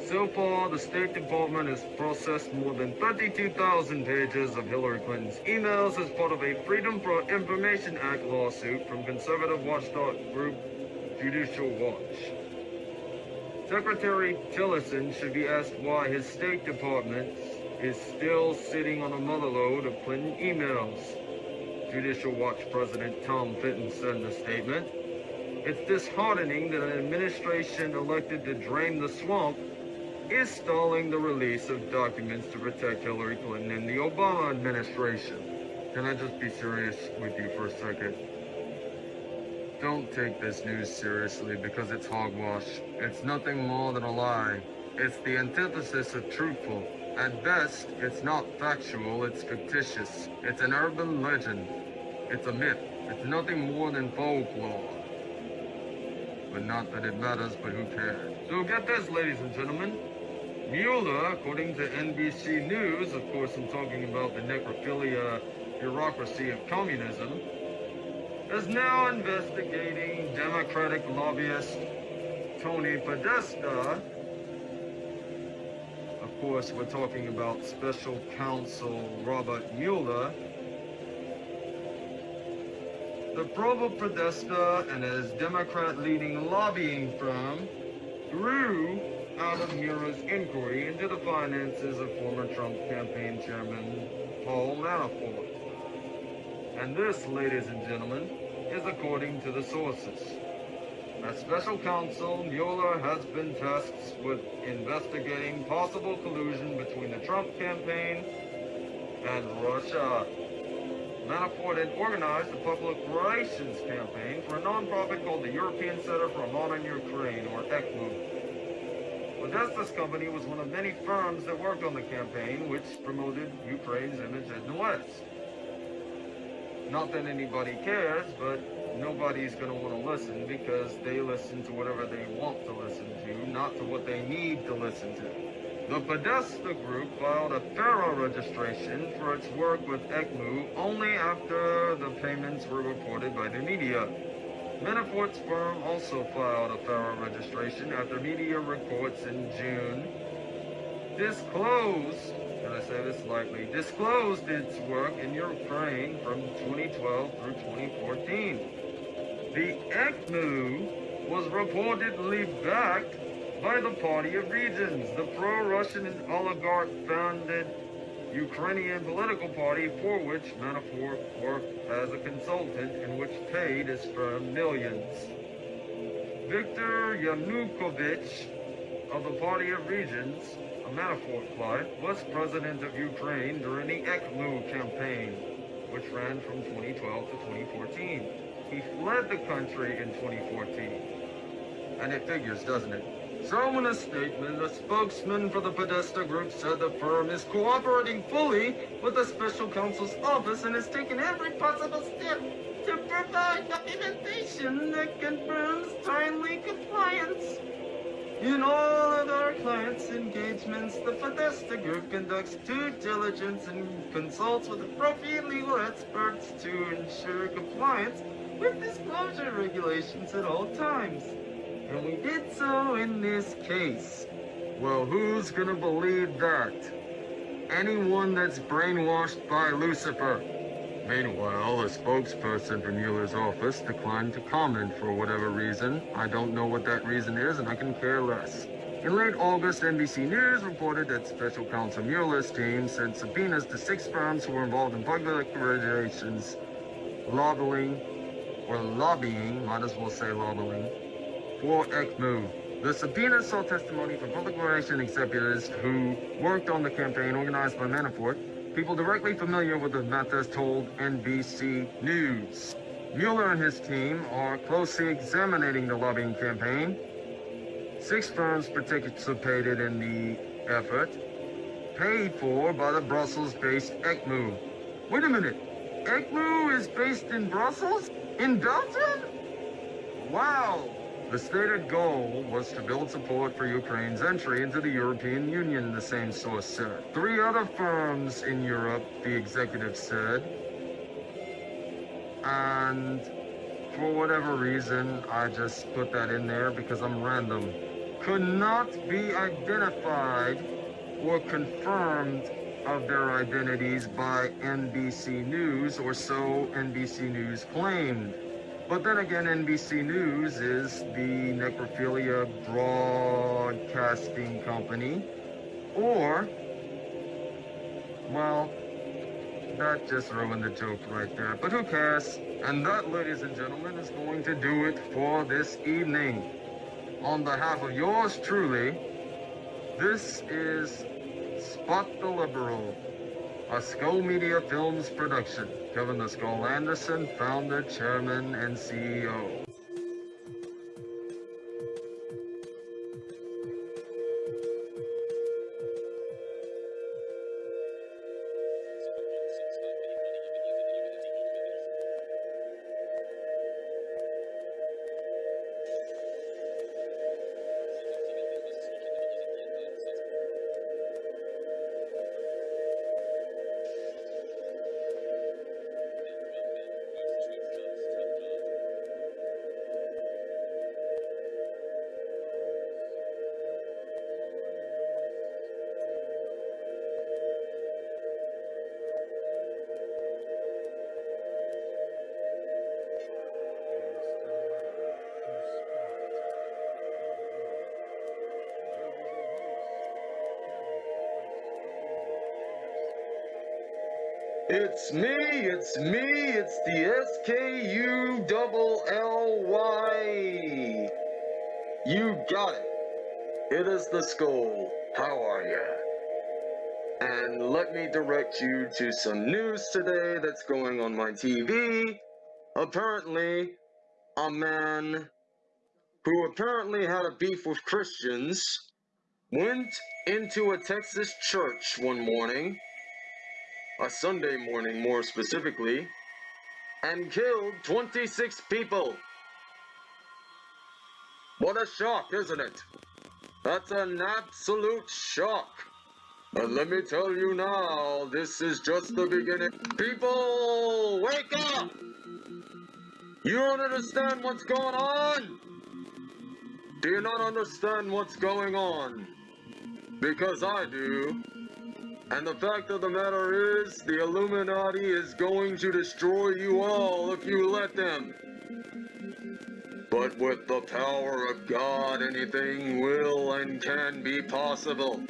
So far, the State Department has processed more than 32,000 pages of Hillary Clinton's emails as part of a Freedom for Information Act lawsuit from conservative watchdog group Judicial Watch. Secretary Tillerson should be asked why his State Department is still sitting on a motherload of Clinton emails. Judicial Watch President Tom Fitton said in a statement, It's disheartening that an administration elected to drain the swamp is stalling the release of documents to protect Hillary Clinton and the Obama administration. Can I just be serious with you for a second? Don't take this news seriously because it's hogwash. It's nothing more than a lie. It's the antithesis of truthful. At best, it's not factual, it's fictitious. It's an urban legend. It's a myth. It's nothing more than folklore. But not that it matters, but who cares? So get this, ladies and gentlemen. Mueller, according to NBC News, of course I'm talking about the necrophilia bureaucracy of communism, is now investigating Democratic lobbyist Tony Podesta. Of course, we're talking about Special Counsel Robert Mueller. The probe of Podesta and his Democrat-leading lobbying firm grew out of Mueller's inquiry into the finances of former Trump campaign chairman Paul Manafort. And this, ladies and gentlemen, is according to the sources. As special counsel, Mueller has been tasked with investigating possible collusion between the Trump campaign and Russia. Manafort had organized a public relations campaign for a nonprofit called the European Center for Modern Ukraine, or ECMO. Podesta's company was one of many firms that worked on the campaign, which promoted Ukraine's image in the West. Not that anybody cares, but nobody's going to want to listen because they listen to whatever they want to listen to, not to what they need to listen to. The Podesta Group filed a FARA registration for its work with ECMO only after the payments were reported by the media. Manafort's firm also filed a FARA registration after media reports in June disclosed and I say this lightly, disclosed its work in Ukraine from 2012 through 2014. The ECMU was reportedly backed by the Party of Regions, the pro-Russian oligarch-founded Ukrainian political party for which Manafort worked as a consultant and which paid his firm millions. Viktor Yanukovych of the Party of Regions a Manafort client, was president of Ukraine during the ECMO campaign, which ran from 2012 to 2014. He fled the country in 2014. And it figures, doesn't it? So in a statement, a spokesman for the Podesta Group said the firm is cooperating fully with the special counsel's office and has taken every possible step to provide documentation that confirms timely compliance in all of our our clients' engagements, the Podesta Group conducts due diligence and consults with appropriate legal experts to ensure compliance with disclosure regulations at all times. And we did so in this case. Well, who's gonna believe that? Anyone that's brainwashed by Lucifer. Meanwhile, a spokesperson for Mueller's office declined to comment for whatever reason. I don't know what that reason is, and I can care less. In late August, NBC News reported that Special Counsel Mueller's team sent subpoenas to six firms who were involved in public relations, lobbying, or lobbying, might as well say lobbying, for ECMO. The subpoena saw testimony from public relations executives who worked on the campaign organized by Manafort, people directly familiar with the methods told NBC News. Mueller and his team are closely examining the lobbying campaign. Six firms participated in the effort, paid for by the Brussels-based ECMO. Wait a minute, ECMO is based in Brussels? In Belgium? Wow! The stated goal was to build support for Ukraine's entry into the European Union, the same source said. Three other firms in Europe, the executive said. And for whatever reason, I just put that in there because I'm random. Could not be identified or confirmed of their identities by NBC News, or so NBC News claimed. But then again, NBC News is the necrophilia broadcasting company. Or, well, that just ruined the joke right there. But who cares? And that, ladies and gentlemen, is going to do it for this evening. On behalf of yours truly, this is Spot the Liberal, a Skull Media Films production. Kevin the Skull Anderson, founder, chairman, and CEO. It's me, it's me, it's the S-K-U double L-Y. You got it. It is the skull. How are ya? And let me direct you to some news today that's going on my TV. Apparently, a man who apparently had a beef with Christians went into a Texas church one morning a Sunday morning more specifically, and killed 26 people. What a shock, isn't it? That's an absolute shock. But let me tell you now, this is just the beginning. People, wake up! You don't understand what's going on? Do you not understand what's going on? Because I do. And the fact of the matter is, the Illuminati is going to destroy you all if you let them. But with the power of God, anything will and can be possible.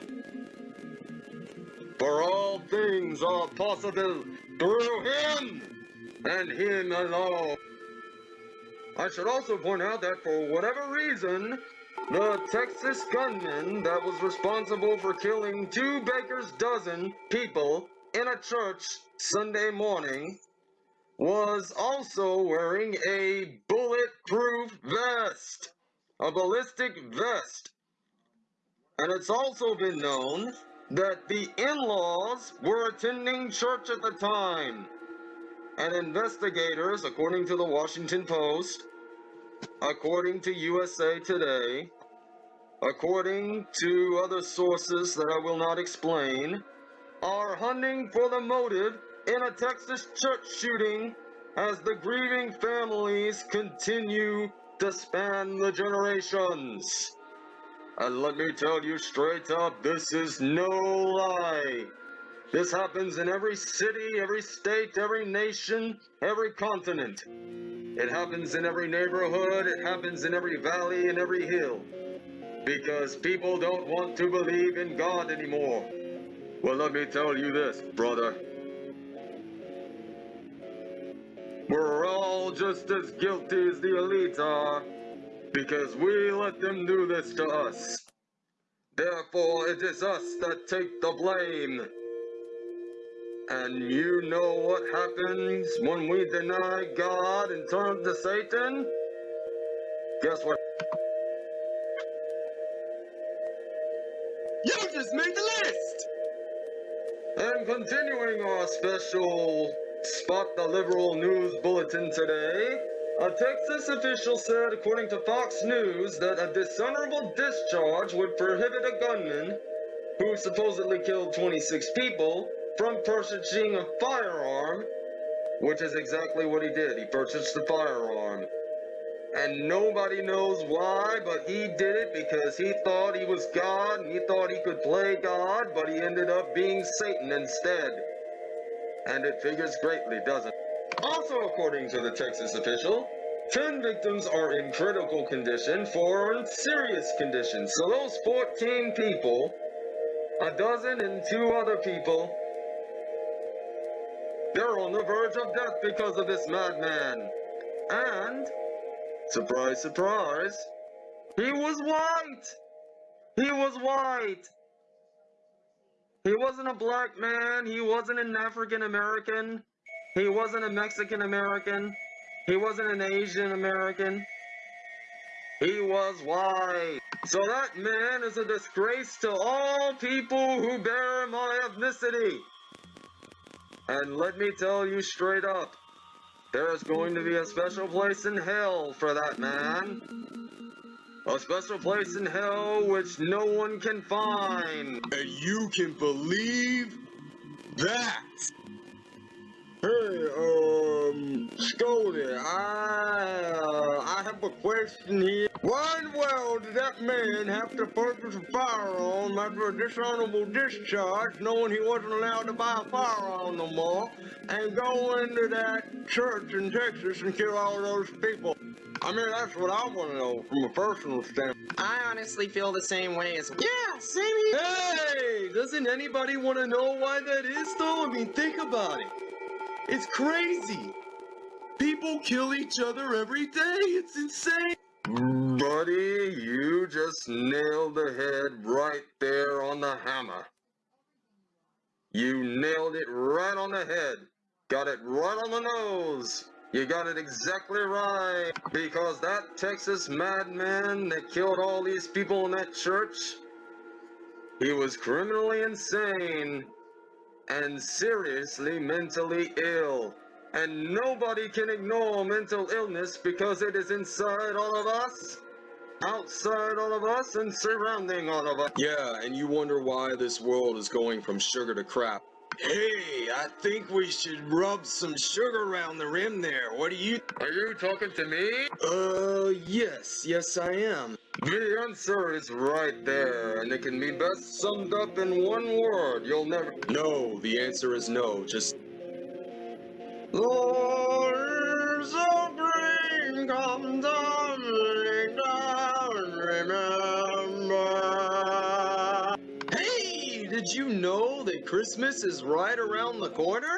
For all things are possible through Him and Him alone. I should also point out that for whatever reason, the Texas gunman that was responsible for killing two baker's dozen people in a church Sunday morning was also wearing a bulletproof vest, a ballistic vest. And it's also been known that the in-laws were attending church at the time. And investigators, according to the Washington Post, according to USA Today, according to other sources that I will not explain, are hunting for the motive in a Texas church shooting as the grieving families continue to span the generations. And let me tell you straight up, this is no lie. This happens in every city, every state, every nation, every continent. It happens in every neighborhood, it happens in every valley and every hill. Because people don't want to believe in God anymore. Well, let me tell you this, brother. We're all just as guilty as the elites are, because we let them do this to us. Therefore, it is us that take the blame. And you know what happens when we deny God and turn to Satan? Guess what? You just made the list! And continuing our special Spot the Liberal News Bulletin today, a Texas official said, according to Fox News, that a dishonorable discharge would prohibit a gunman who supposedly killed 26 people from purchasing a firearm, which is exactly what he did. He purchased the firearm. And nobody knows why, but he did it because he thought he was God and he thought he could play God, but he ended up being Satan instead. And it figures greatly, doesn't it? Also, according to the Texas official, 10 victims are in critical condition, 4 are in serious condition. So those 14 people, a dozen and two other people, they're on the verge of death because of this madman. And, surprise, surprise, he was white. He was white. He wasn't a black man. He wasn't an African American. He wasn't a Mexican American. He wasn't an Asian American. He was white. So that man is a disgrace to all people who bear my ethnicity. And let me tell you straight up, there's going to be a special place in hell for that man. A special place in hell which no one can find. And you can believe that. Hey, um, Scully, I, uh, I have a question here. Why in the world did that man have to purchase a firearm after a dishonorable discharge, knowing he wasn't allowed to buy a firearm no more, and go into that church in Texas and kill all those people? I mean, that's what I want to know from a personal standpoint. I honestly feel the same way as. Yeah, same here. Hey, doesn't anybody want to know why that is though? I mean, think about it. It's crazy. People kill each other every day. It's insane. Buddy, you just nailed the head right there on the hammer. You nailed it right on the head. Got it right on the nose. You got it exactly right. Because that Texas madman that killed all these people in that church, he was criminally insane and seriously mentally ill. And nobody can ignore mental illness because it is inside all of us, outside all of us, and surrounding all of us. Yeah, and you wonder why this world is going from sugar to crap. Hey, I think we should rub some sugar around the rim there. What are you? Are you talking to me? Uh, yes, yes I am. The answer is right there, and it can be best summed up in one word. You'll never. No, the answer is no. Just Lord, so green, come tumbling down, remember. Did you know that Christmas is right around the corner?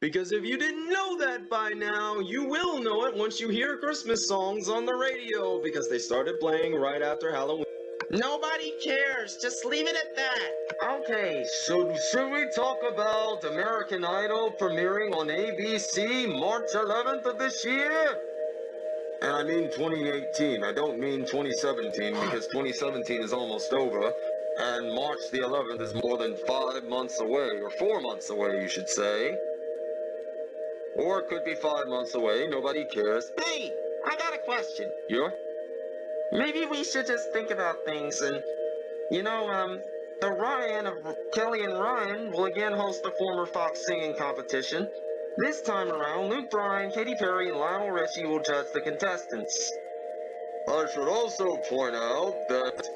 Because if you didn't know that by now, you will know it once you hear Christmas songs on the radio because they started playing right after Halloween. Nobody cares. Just leave it at that. Okay, so should we talk about American Idol premiering on ABC March 11th of this year? And I mean 2018. I don't mean 2017 because 2017 is almost over. And March the 11th is more than five months away, or four months away, you should say. Or it could be five months away. Nobody cares. Hey, I got a question. You're? Maybe we should just think about things and, you know, um, the Ryan of Kelly and Ryan will again host the former Fox singing competition. This time around, Luke Bryan, Katy Perry, and Lionel Richie will judge the contestants. I should also point out that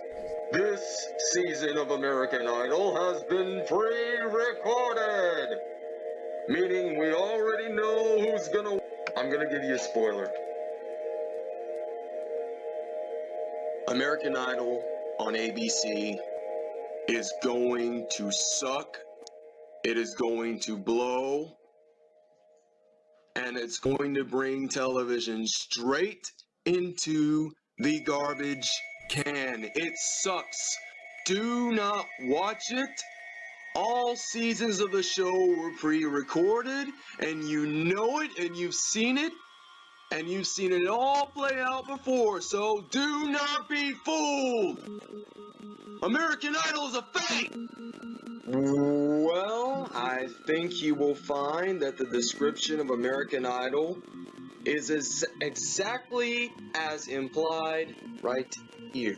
this season of American Idol has been pre-recorded. Meaning we already know who's gonna... I'm gonna give you a spoiler. American Idol on ABC is going to suck. It is going to blow. And it's going to bring television straight into the garbage can. It sucks. Do not watch it. All seasons of the show were pre-recorded, and you know it, and you've seen it, and you've seen it all play out before, so do not be fooled! American Idol is a fake! Well, I think you will find that the description of American Idol is as exactly as implied right here.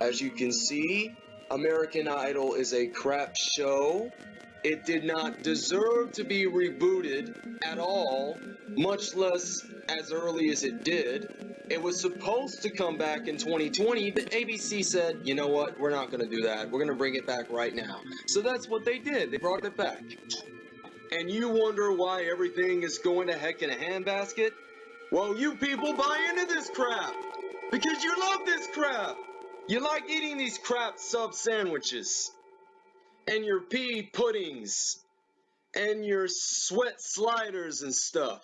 As you can see, American Idol is a crap show. It did not deserve to be rebooted at all, much less as early as it did. It was supposed to come back in 2020, but ABC said, you know what, we're not going to do that. We're going to bring it back right now. So that's what they did. They brought it back. And you wonder why everything is going to heck in a handbasket? Well, you people buy into this crap because you love this crap. You like eating these crap sub sandwiches and your pea puddings and your sweat sliders and stuff.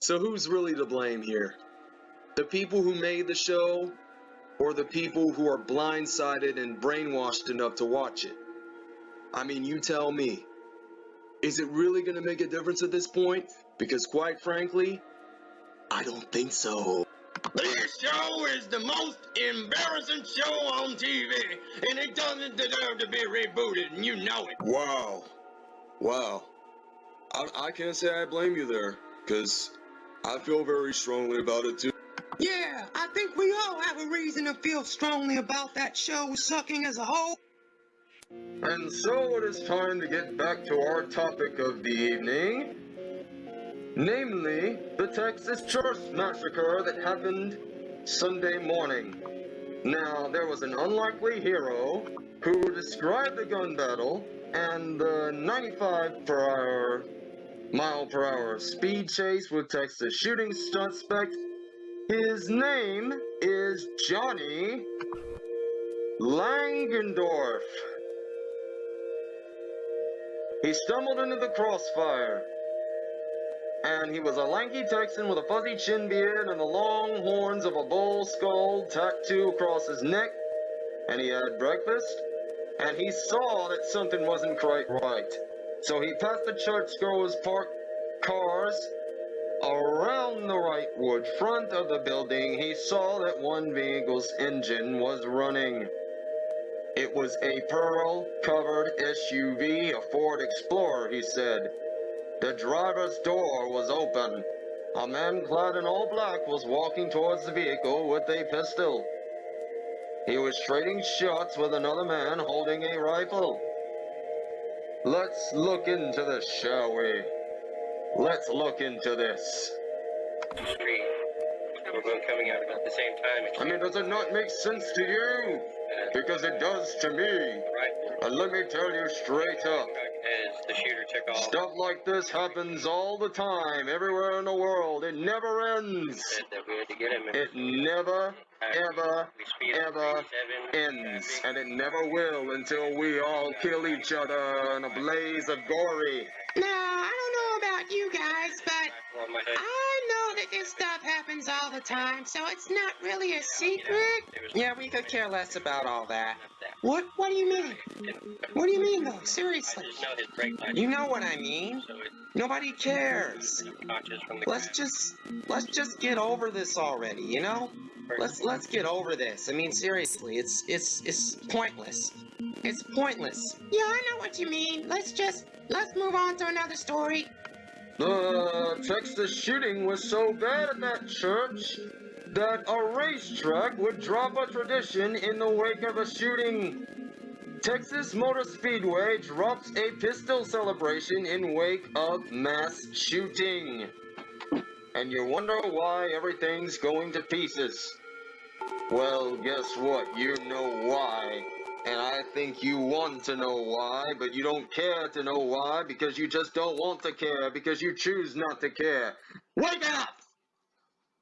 So who's really to blame here? The people who made the show or the people who are blindsided and brainwashed enough to watch it? I mean, you tell me. Is it really going to make a difference at this point? Because quite frankly, I don't think so. This show is the most embarrassing show on TV, and it doesn't deserve to be rebooted, and you know it. Wow. Wow. I, I can't say I blame you there, because I feel very strongly about it too. Yeah, I think we all have a reason to feel strongly about that show sucking as a whole. And so it is time to get back to our topic of the evening. Namely, the Texas church massacre that happened Sunday morning. Now, there was an unlikely hero who described the gun battle and the 95 per hour, mile per hour speed chase with Texas shooting suspect. His name is Johnnie Langendorff. He stumbled into the crossfire. And he was a lanky Texan with a fuzzy chin beard and the long horns of a bull skull tattooed across his neck. And he had breakfast. And he saw that something wasn't quite right. So he passed the churchgoers' parked cars. Around the Wrightwood front of the building, he saw that one vehicle's engine was running. It was a pearl-covered SUV, a Ford Explorer, he said. The driver's door was open. A man clad in all black was walking towards the vehicle with a pistol. He was trading shots with another man holding a rifle. Let's look into this, shall we? Let's look into this. Street. We're both coming out about the same time. I mean, does it not make sense to you? Because it does to me. And let me tell you straight up. As the shooter took off. Stuff like this happens all the time, everywhere in the world. It never ends. Said that we had to get him. It never, ever, We speed up ever ends. And it never will until we all kill each other in a blaze of glory. Now, I don't know about you guys, but On my head. I know that this stuff happens all the time, so it's not really a secret. Yeah, we could care less about all that. What? What do you mean? What do you mean, though? Seriously? I just know his brake lights. You know what I mean? Nobody cares. conscious from the Let's just let's just get over this already, you know? Let's let's get over this. I mean seriously, it's it's it's pointless. It's pointless. Yeah, I know what you mean. Let's just let's move on to another story. The Texas shooting was so bad at that church that a racetrack would drop a tradition in the wake of a shooting. Texas Motor Speedway drops a pistol celebration in wake of mass shooting. And you wonder why everything's going to pieces. Well, guess what? You know why. And I think you want to know why, but you don't care to know why because you just don't want to care because you choose not to care. Wake up!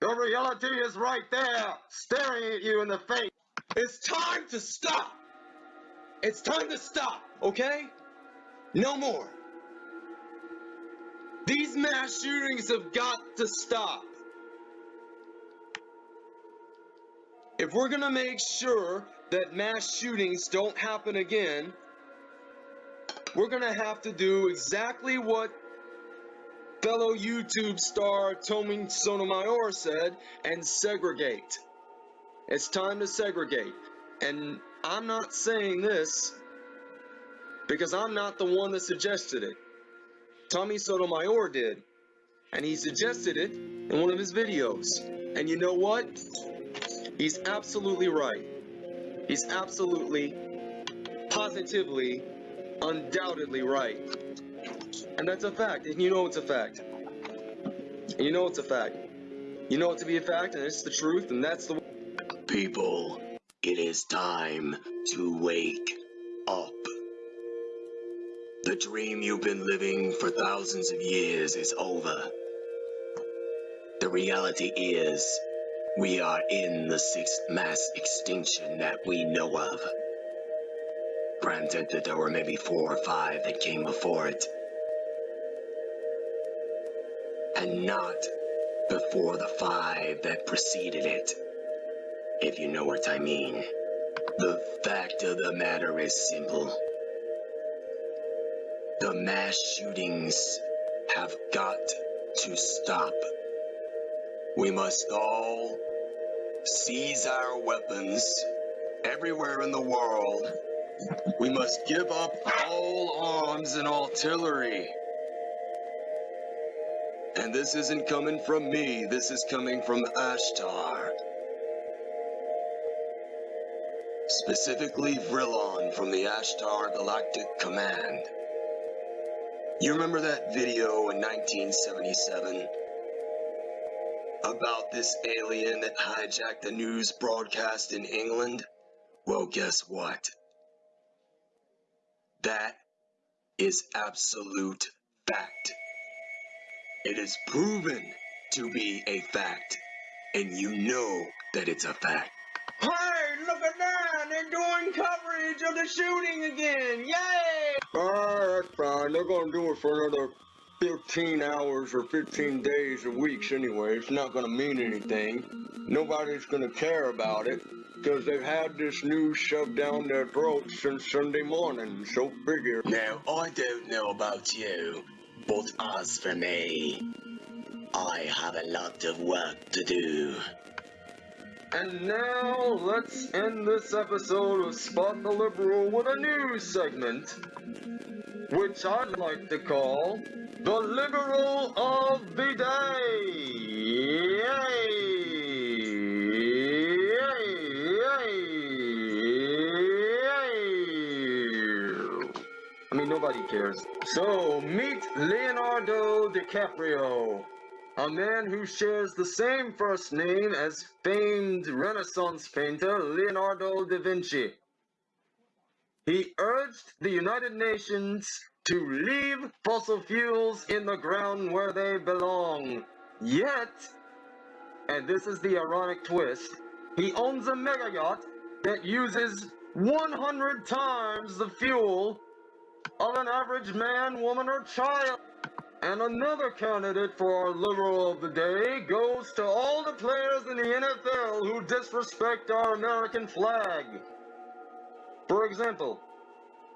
Your reality is right there, staring at you in the face. It's time to stop! It's time to stop, okay? No more. These mass shootings have got to stop. If we're gonna make sure that mass shootings don't happen again, we're gonna have to do exactly what fellow YouTube star Tommy Sotomayor said and segregate. It's time to segregate. And I'm not saying this because I'm not the one that suggested it. Tommy Sotomayor did. And he suggested it in one of his videos. And you know what? He's absolutely right. He's absolutely, positively, undoubtedly right. And that's a fact. And you know it's a fact. And you know it's a fact. You know it to be a fact, and it's the truth, and that's the. People, it is time to wake up. The dream you've been living for thousands of years is over. The reality is, we are in the sixth mass extinction that we know of. Granted that there were maybe four or five that came before it. And not before the five that preceded it. If you know what I mean. The fact of the matter is simple. The mass shootings have got to stop. We must all seize our weapons everywhere in the world. We must give up all arms and artillery. And this isn't coming from me, this is coming from Ashtar. Specifically Vrillon from the Ashtar Galactic Command. You remember that video in 1977? About this alien that hijacked the news broadcast in England? Well, guess what? That is absolute fact. It is proven to be a fact, and you know that it's a fact. Hey, look at that! They're doing coverage of the shooting again! Yay! Alright, fine. They're gonna do it for another 15 hours or 15 days or weeks anyway. It's not gonna mean anything. Nobody's gonna care about it because they've had this news shoved down their throats since Sunday morning. So figure. Now, I don't know about you, but as for me, I have a lot of work to do. And now, let's end this episode of Spot the Liberal with a new segment, which I'd like to call the Liberal of the Day. Yay! I mean, nobody cares. So, meet Leonardo DiCaprio, a man who shares the same first name as famed Renaissance painter Leonardo da Vinci. He urged the United Nations to leave fossil fuels in the ground where they belong. Yet, and this is the ironic twist, he owns a mega yacht that uses 100 times the fuel of an average man, woman, or child. And another candidate for our liberal of the day goes to all the players in the NFL who disrespect our American flag. For example,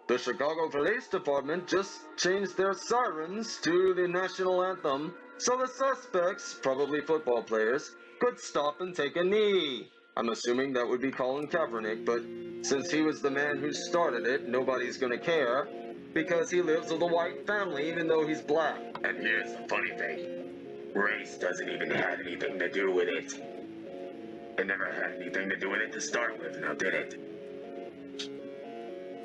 the Chicago Police Department just changed their sirens to the national anthem so the suspects, probably football players, could stop and take a knee. I'm assuming that would be Colin Kaepernick, but since he was the man who started it, nobody's gonna care. Because he lives with a white family even though he's black. And here's the funny thing race doesn't even have anything to do with it. It never had anything to do with it to start with, now did it?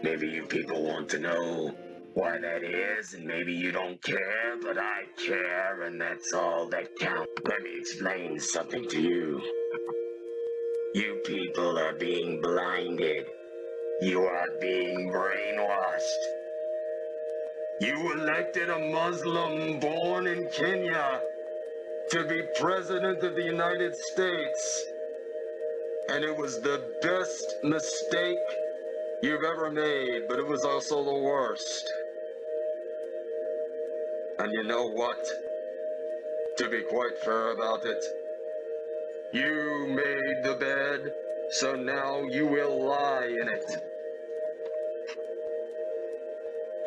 Maybe you people want to know why that is, and maybe you don't care, but I care, and that's all that counts. Let me explain something to you. You people are being blinded. You are being brainwashed. You elected a Muslim born in Kenya to be President of the United States. And it was the best mistake you've ever made, but it was also the worst. And you know what? To be quite fair about it, you made the bed, so now you will lie in it.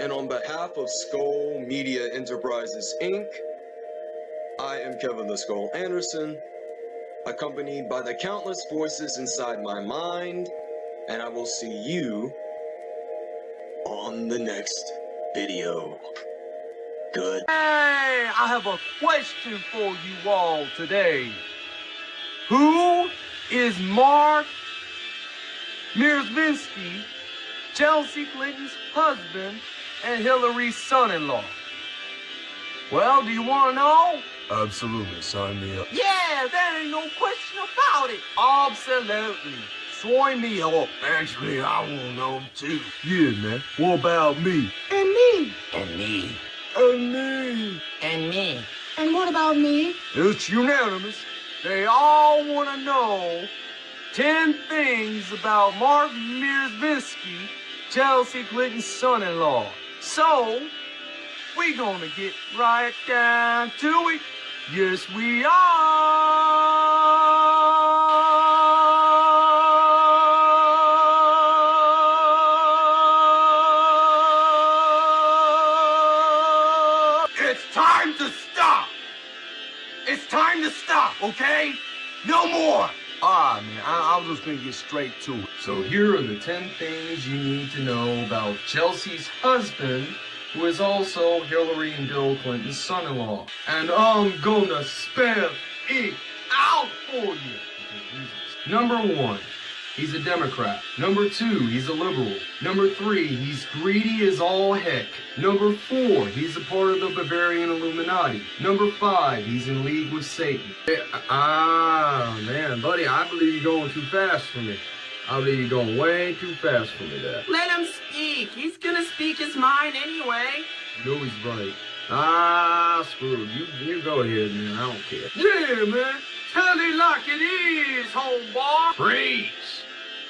And on behalf of Skull Media Enterprises, Inc., I am Kevin the Skull Anderson, accompanied by the countless voices inside my mind, and I will see you on the next video. Good. Hey, I have a question for you all today. Who is Marc Mezvinsky, Chelsea Clinton's husband and Hillary's son-in-law? Well, do you want to know? Absolutely, sign me up. Yeah, there ain't no question about it. Absolutely. Sign me up. Actually, I want to know too. Yeah, man. What about me? And me. And me. And me. And me. And what about me? It's unanimous. They all want to know 10 things about Marc Mezvinsky, Chelsea Clinton's son-in-law. So, we gonna get right down to it. Yes, we are. It's time to stop. It's time to stop, okay? I, was just gonna get straight to it. So here are the 10 things you need to know about Chelsea's husband, who is also Hillary and Bill Clinton's son-in-law. And I'm gonna spell it out for you. Number one, he's a Democrat. Number two, he's a liberal. Number three, he's greedy as all heck. Number four, he's a part of the Bavarian Illuminati. Number five, he's in league with Satan. Ah, man, buddy, I believe you're going too fast for me. I believe you're going way too fast for me there. Let him speak. He's gonna speak his mind anyway. You know he's right. Ah, screw. You, you go ahead, man. I don't care. Yeah, man. Tell it like it is, homeboy. Preach.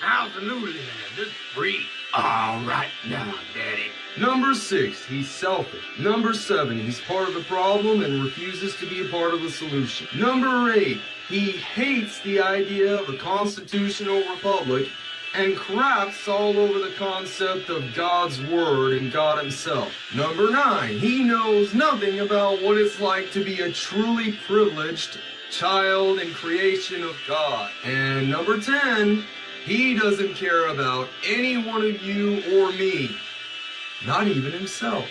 Absolutely, man. Just free. All right now, Daddy. Number six, he's selfish. Number seven, he's part of the problem and refuses to be a part of the solution. Number eight, he hates the idea of a constitutional republic and craps all over the concept of God's word and God himself. Number nine, he knows nothing about what it's like to be a truly privileged child and creation of God. And number 10, he doesn't care about any one of you or me. Not even himself.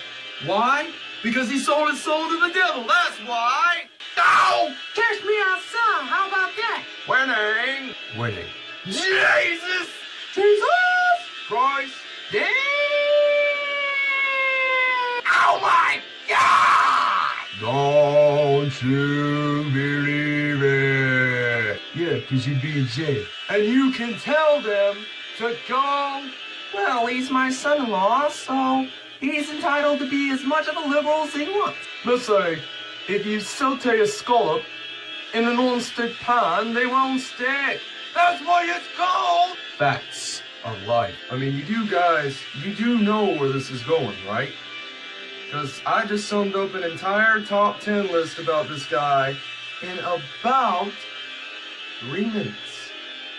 Why? Because he sold his soul to the devil. That's why. Ow! Catch me outside. How about that? Winning. Winning. Jesus! Jesus! Christ. Damn! Oh my God! Don't you believe it? Yeah, because you'd be in jail. And you can tell them to go. Well, he's my son-in-law, so he's entitled to be as much of a liberal as he wants. Let's say, if you saute a scallop in a non-stick pan, they won't stick. That's why it's called. Facts of life. I mean, you do guys, you do know where this is going, right? Because I just summed up an entire top 10 list about this guy in about three minutes.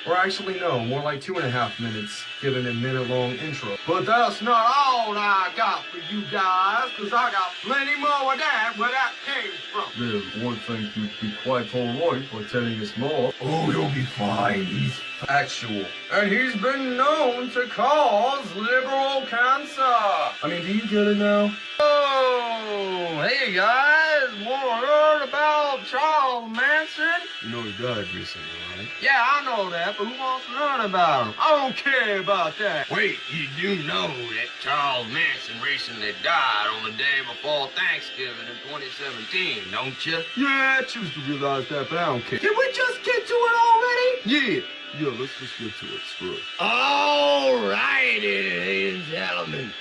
Or actually, no, more like two and a half minutes, given a minute long intro. But that's not all I got for you guys, because I got plenty more of that where that came from. Then one thing you'd be quite alright for telling us more. Oh, he'll be fine. He's actual. And he's been known to cause liberal cancer. I mean, do you get it now? Oh, hey guys, wanna learn about Charles Manson? You know he died recently, right? Yeah, I know that, but who wants to learn about him? I don't care about that. Wait, you do know that Charles Manson recently died on the day before Thanksgiving in 2017, don't you? Yeah, I choose to realize that, but I don't care. Can we just get to it already? Yeah, yeah, let's just get to it. Screw it. All righty, ladies and gentlemen.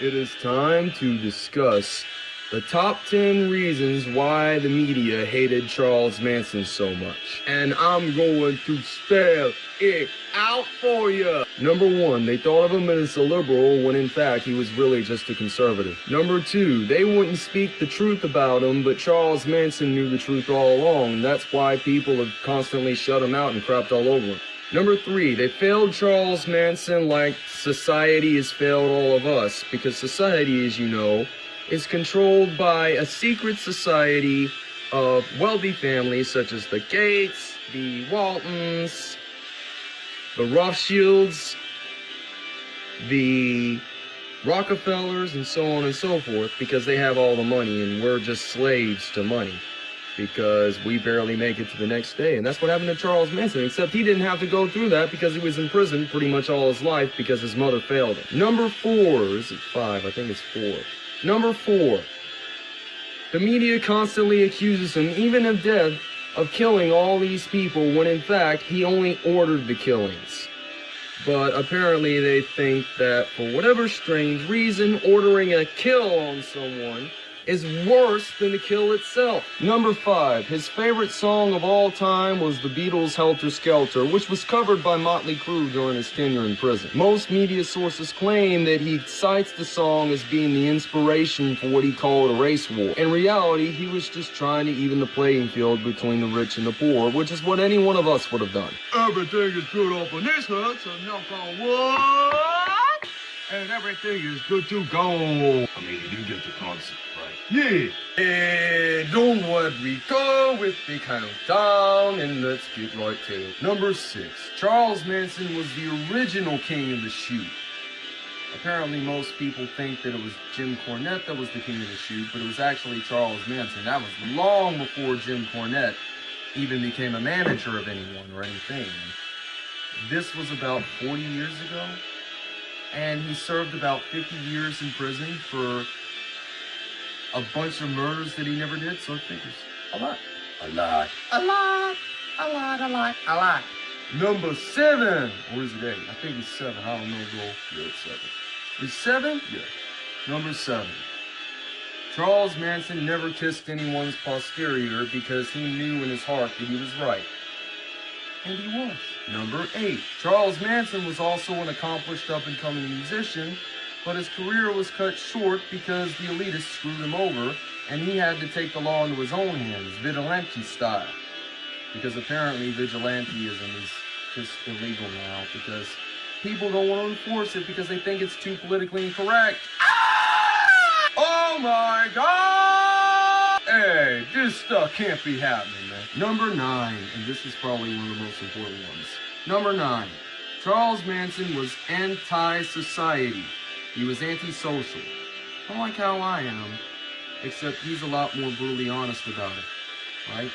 It is time to discuss the top 10 reasons why the media hated Charles Manson so much. And I'm going to spell it out for you. Number one, they thought of him as a liberal when in fact he was really just a conservative. Number two, they wouldn't speak the truth about him, but Charles Manson knew the truth all along. That's why people have constantly shut him out and crapped all over him. Number three, they failed Charles Manson like society has failed all of us, because society, as you know, is controlled by a secret society of wealthy families such as the Gates, the Waltons, the Rothschilds, the Rockefellers, and so on and so forth, because they have all the money and we're just slaves to money because we barely make it to the next day. And that's what happened to Charles Manson, except he didn't have to go through that because he was in prison pretty much all his life because his mother failed him. Number four, is it five? I think it's four. Number four, the media constantly accuses him, even of death, of killing all these people when in fact he only ordered the killings. But apparently they think that for whatever strange reason, ordering a kill on someone is worse than the kill itself. Number five, his favorite song of all time was the Beatles' Helter Skelter, which was covered by Motley Crue during his tenure in prison. Most media sources claim that he cites the song as being the inspiration for what he called a race war. In reality, he was just trying to even the playing field between the rich and the poor, which is what any one of us would have done. Everything is good up in this hut, so knock on wood. And everything is good to go. I mean, you get the concept, right? Yeah. And don't worry, go with the countdown, and let's get right to it. Number six, Charles Manson was the original king of the shoot. Apparently, most people think that it was Jim Cornette that was the king of the shoot, but it was actually Charles Manson. That was long before Jim Cornette even became a manager of anyone or anything. This was about 40 years ago, and he served about 50 years in prison for a bunch of murders that he never did, so it figures. A lot. A lot. A lot, a lot, a lot, a lot. Number seven. Or is it eight? I think it's seven. I don't know, Joel. Yeah, it's seven. Is seven? Yeah. Number seven. Charles Manson never kissed anyone's posterior because he knew in his heart that he was right. And he was. Number eight. Charles Manson was also an accomplished up-and-coming musician, but his career was cut short because the elitists screwed him over, and he had to take the law into his own hands, vigilante style. Because apparently vigilanteism is just illegal now, because people don't want to enforce it because they think it's too politically incorrect. Ah! Oh my god! Hey, this stuff can't be happening, man. Number nine, and this is probably one of the most important ones. Number nine, Charles Manson was anti-society. He was antisocial. Kind of like how I am, except he's a lot more brutally honest about it, right?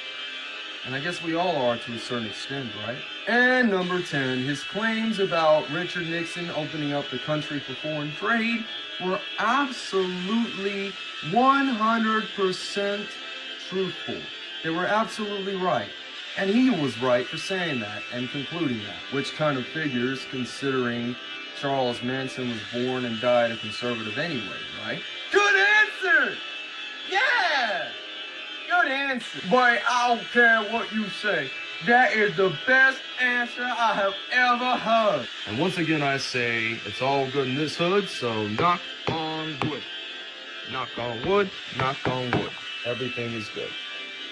And I guess we all are to a certain extent, right? And number 10, his claims about Richard Nixon opening up the country for foreign trade were absolutely 100% truthful. They were absolutely right. And he was right for saying that and concluding that, which kind of figures considering Charles Manson was born and died a conservative anyway, right? Good answer! Yeah! Good answer. Boy, I don't care what you say. That is the best answer I have ever heard. And once again, I say it's all good in this hood, so knock on wood. Knock on wood, knock on wood. Everything is good.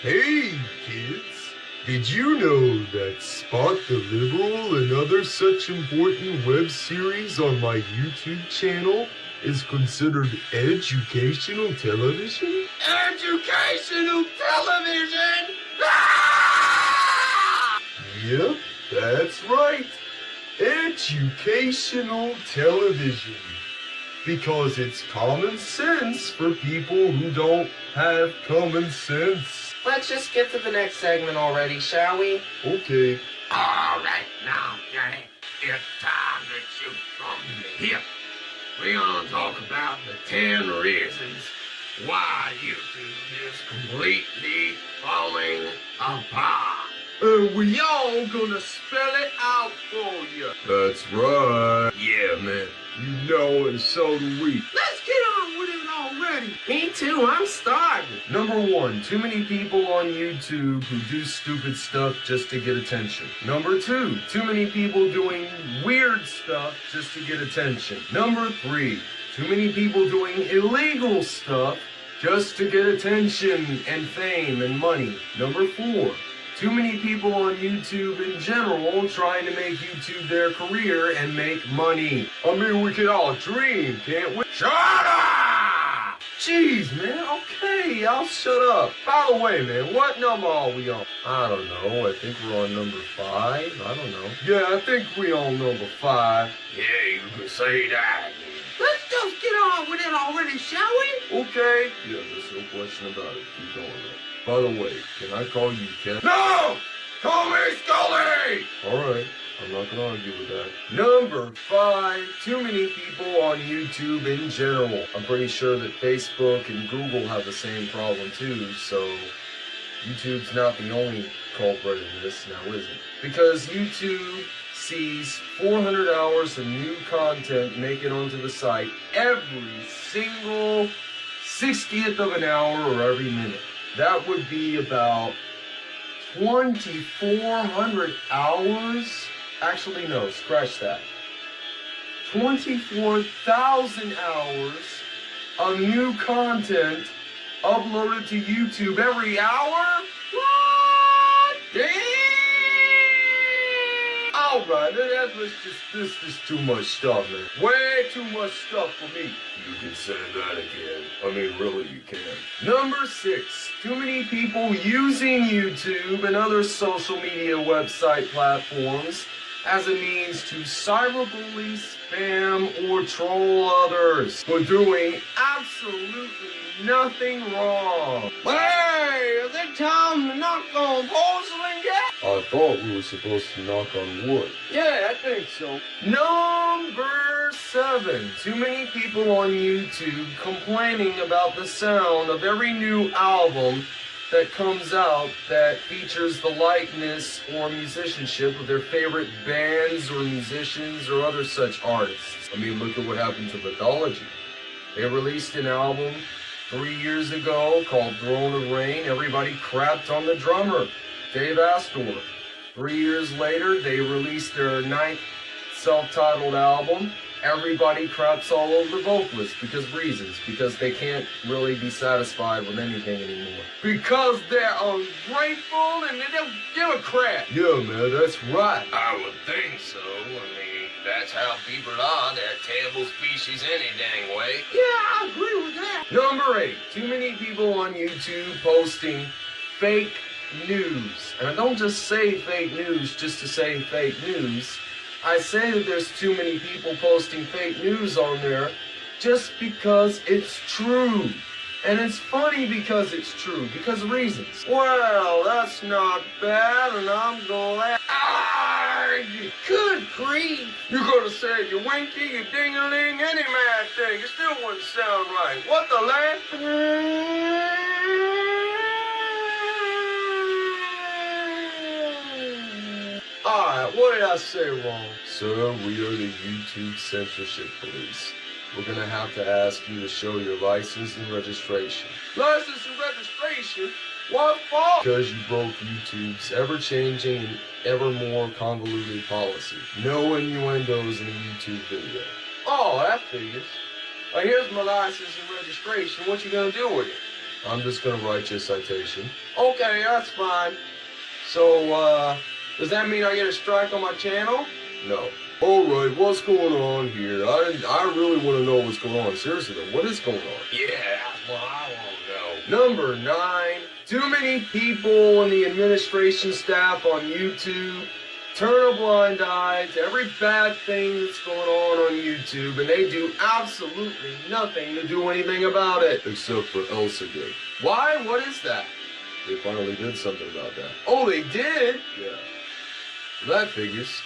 Hey, kids. Did you know that Spot the Liberal and other such important web series on my YouTube channel is considered educational television? Educational television! Ah! (laughs) Yep, that's right. educational television. Because it's common sense for people who don't have common sense. Let's just get to the next segment already, shall we? Okay. All right, now, Johnny, it's time to shoot from the hip. We're gonna talk about the 10 reasons why YouTube is completely falling apart. And we all gonna spell it out for you. That's right. Yeah, man. You know, and so do we. Let's get on with it already. Me too, I'm starving. Number one, too many people on YouTube who do stupid stuff just to get attention. Number two, too many people doing weird stuff just to get attention. Number three, too many people doing illegal stuff just to get attention and fame and money. Number four, too many people on YouTube in general trying to make YouTube their career and make money. I mean, we can all dream, can't we? Shut up! Jeez, man. Okay, I'll shut up. By the way, man, what number are we on? I don't know. I think we're on number five. I don't know. Yeah, I think we on number five. Yeah, you can say that. Let's just get on with it already, shall we? Okay. Yeah, there's no question about it. Keep going, man. By the way, can I call you Ken? No! Call me Scully! Alright, I'm not gonna argue with that. Number five, too many people on YouTube in general. I'm pretty sure that Facebook and Google have the same problem too, so YouTube's not the only culprit in this now, is it? Because YouTube sees 400 hours of new content make it onto the site every single 60th of an hour or every minute. That would be about 2,400 hours. Actually, no, scratch that. 24,000 hours of new content uploaded to YouTube every hour? What? Damn! Alright, that's just, this is too much stuff, man. Way too much stuff for me. You can say that again. I mean, really, you can. Number six, too many people using YouTube and other social media website platforms as a means to cyberbully, spam, or troll others for doing absolutely nothing wrong. Hey, is it time to knock on porcelain yet? I thought we were supposed to knock on wood. Yeah, I think so. Number seven. Too many people on YouTube complaining about the sound of every new album that comes out that features the likeness or musicianship of their favorite bands or musicians or other such artists. I mean, look at what happened to Mythology. They released an album three years ago called Throne of Rain. Everybody crapped on the drummer, Dave Astor. Three years later, they released their ninth self-titled album. Everybody craps all over the vocalist because reasons. Because they can't really be satisfied with anything anymore. Because they're ungrateful and they don't give a crap. Yeah, man, that's right. I would think so. I mean, that's how people are. They're a terrible species any dang way. Yeah, I agree with that. Number eight, too many people on YouTube posting fake news. And I don't just say fake news just to say fake news. I say that there's too many people posting fake news on there just because it's true. And it's funny because it's true, because of reasons. Well, that's not bad, and I'm glad. Ah, good grief. You're gonna say you winky, you ding-a-ling, any mad thing. It still wouldn't sound right. What the land? Alright, what did I say wrong? Sir, we are the YouTube censorship police. We're gonna have to ask you to show your license and registration. License and registration? What for? Because you broke YouTube's ever-changing and ever more convoluted policy. No innuendos in a YouTube video. Oh, that figures. Well, here's my license and registration. What you gonna do with it? I'm just gonna write you a citation. Okay, that's fine. So, uh, does that mean I get a strike on my channel? No. Alright, what's going on here? I, I really want to know what's going on. Seriously though, what is going on? Yeah, what I want to know. Number nine, too many people in the administration staff on YouTube turn a blind eye to every bad thing that's going on on YouTube, and they do absolutely nothing to do anything about it. Except for Elsa Gate. Why? What is that? They finally did something about that. Oh, they did? Yeah. That figures.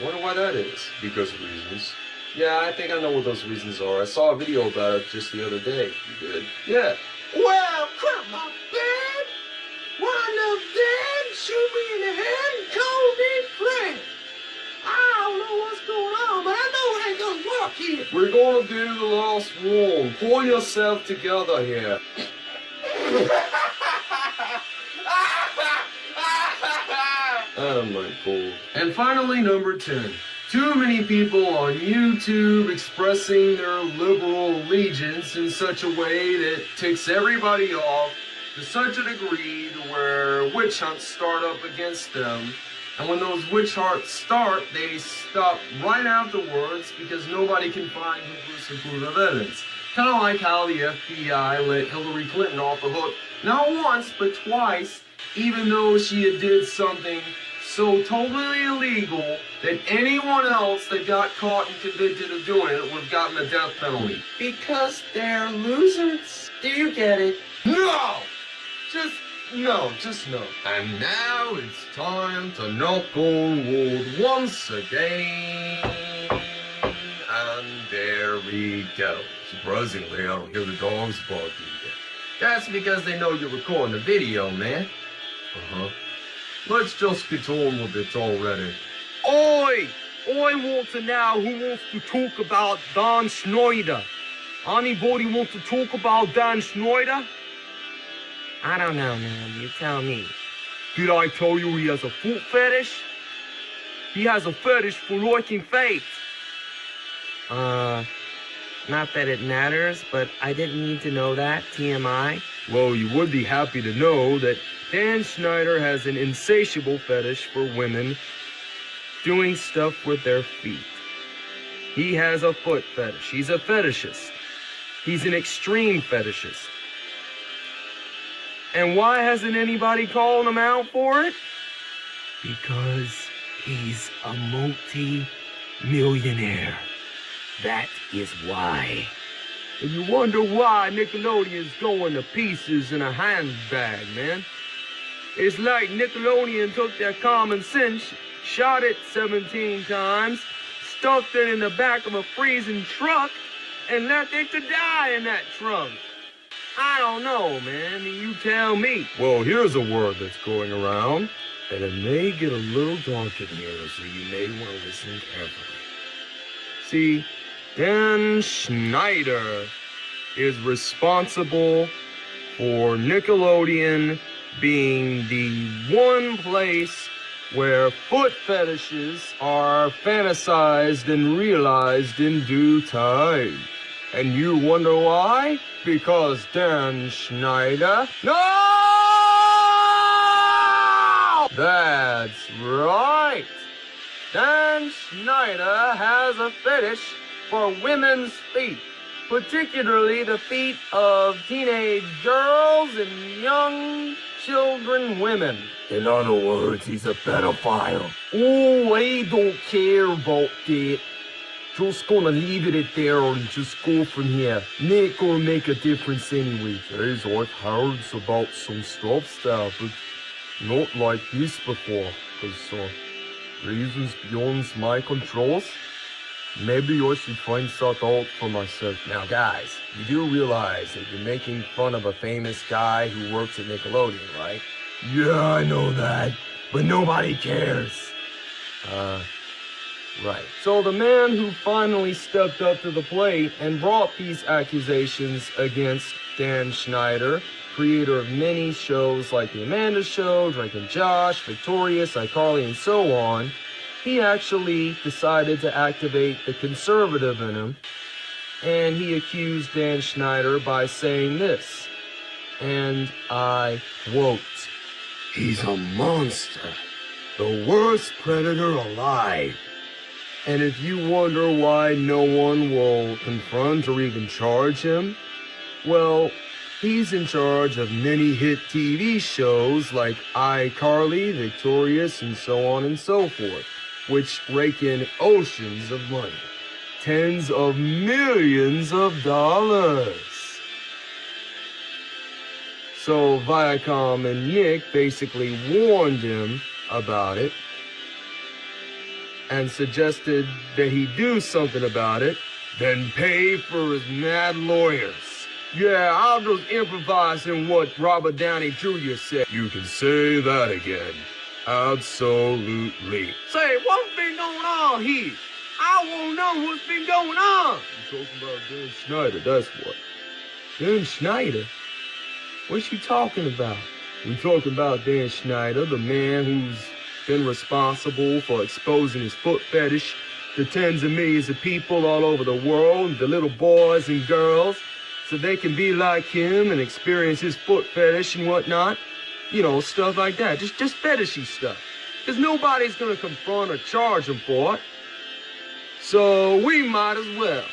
I wonder why that is. Because of reasons. Yeah, I think I know what those reasons are. I saw a video about it just the other day. You did? Yeah. Well, crap my bed. Wind up dead, shoot me in the head, and call me Fred. I don't know what's going on, but I know it ain't gonna work here. We're gonna do the last one. Pull yourself together here. (laughs) Oh my. And finally, number 10. Too many people on YouTube expressing their liberal allegiance in such a way that ticks everybody off to such a degree to where witch hunts start up against them. And when those witch hunts start, they stop right afterwards because nobody can find conclusive evidence. Kind of like how the FBI let Hillary Clinton off the hook, not once, but twice, even though she did something so totally illegal that anyone else that got caught and convicted of doing it would have gotten the death penalty. Because they're losers. Do you get it? No! Just no, just no. And now it's time to knock on wood once again. And there we go. Surprisingly, I don't hear the dogs barking yet. That's because they know you're recording a video, man. Uh-huh. Let's just get on with it already. Oi! I want to know who wants to talk about Dan Schneider. Anybody want to talk about Dan Schneider? I don't know, man. You tell me. Did I tell you he has a foot fetish? He has a fetish for liking feet. Uh, not that it matters, but I didn't need to know that. TMI. Well, you would be happy to know that Dan Schneider has an insatiable fetish for women doing stuff with their feet. He has a foot fetish. He's a fetishist. He's an extreme fetishist. And why hasn't anybody called him out for it? Because he's a multi-millionaire. That is why. And you wonder why Nickelodeon's going to pieces in a handbag, man. It's like Nickelodeon took their common sense, shot it 17 times, stuffed it in the back of a freezing truck, and left it to die in that trunk. I don't know, man. You tell me. Well, here's a word that's going around, and it may get a little dark in here, so you may want to listen carefully. See, Dan Schneider is responsible for Nickelodeon being the one place where foot fetishes are fantasized and realized in due time. And you wonder why? Because Dan Schneider. No! That's right. Dan Schneider has a fetish for women's feet, particularly the feet of teenage girls and young children women. In other words, he's a pedophile. Oh, I don't care about that. Just gonna leave it at there and just go from here. Not gonna make a difference anyway. Guys, I've heard about some stuff there, but not like this before. Cause, uh, reasons beyond my controls. Maybe I should find that out for myself. Now, guys, you do realize that you're making fun of a famous guy who works at Nickelodeon, right? Yeah, I know that, but nobody cares. Uh, right. So the man who finally stepped up to the plate and brought these accusations against Dan Schneider, creator of many shows like The Amanda Show, Drake and Josh, Victorious, iCarly, and so on, he actually decided to activate the conservative in him, and he accused Dan Schneider by saying this, and I quote, He's a monster, the worst predator alive. And if you wonder why no one will confront or even charge him, well, He's in charge of many hit TV shows like iCarly, Victorious, and so on and so forth, which rake in oceans of money. Tens of millions of dollars. So Viacom and Nick basically warned him about it and suggested that he do something about it, then pay for his mad lawyers. Yeah, I'll just improvise in what Robert Downey Jr. said. You can say that again. Absolutely. Say, what's been going on here? I want to know what's been going on. You talking about Dan Schneider, that's what. Dan Schneider? What you talking about? We talking about Dan Schneider, the man who's been responsible for exposing his foot fetish to tens of millions of people all over the world, the little boys and girls, so they can be like him and experience his foot fetish and whatnot. You know, stuff like that. Just just fetishy stuff. Because nobody's gonna confront or charge him for it. So we might as well.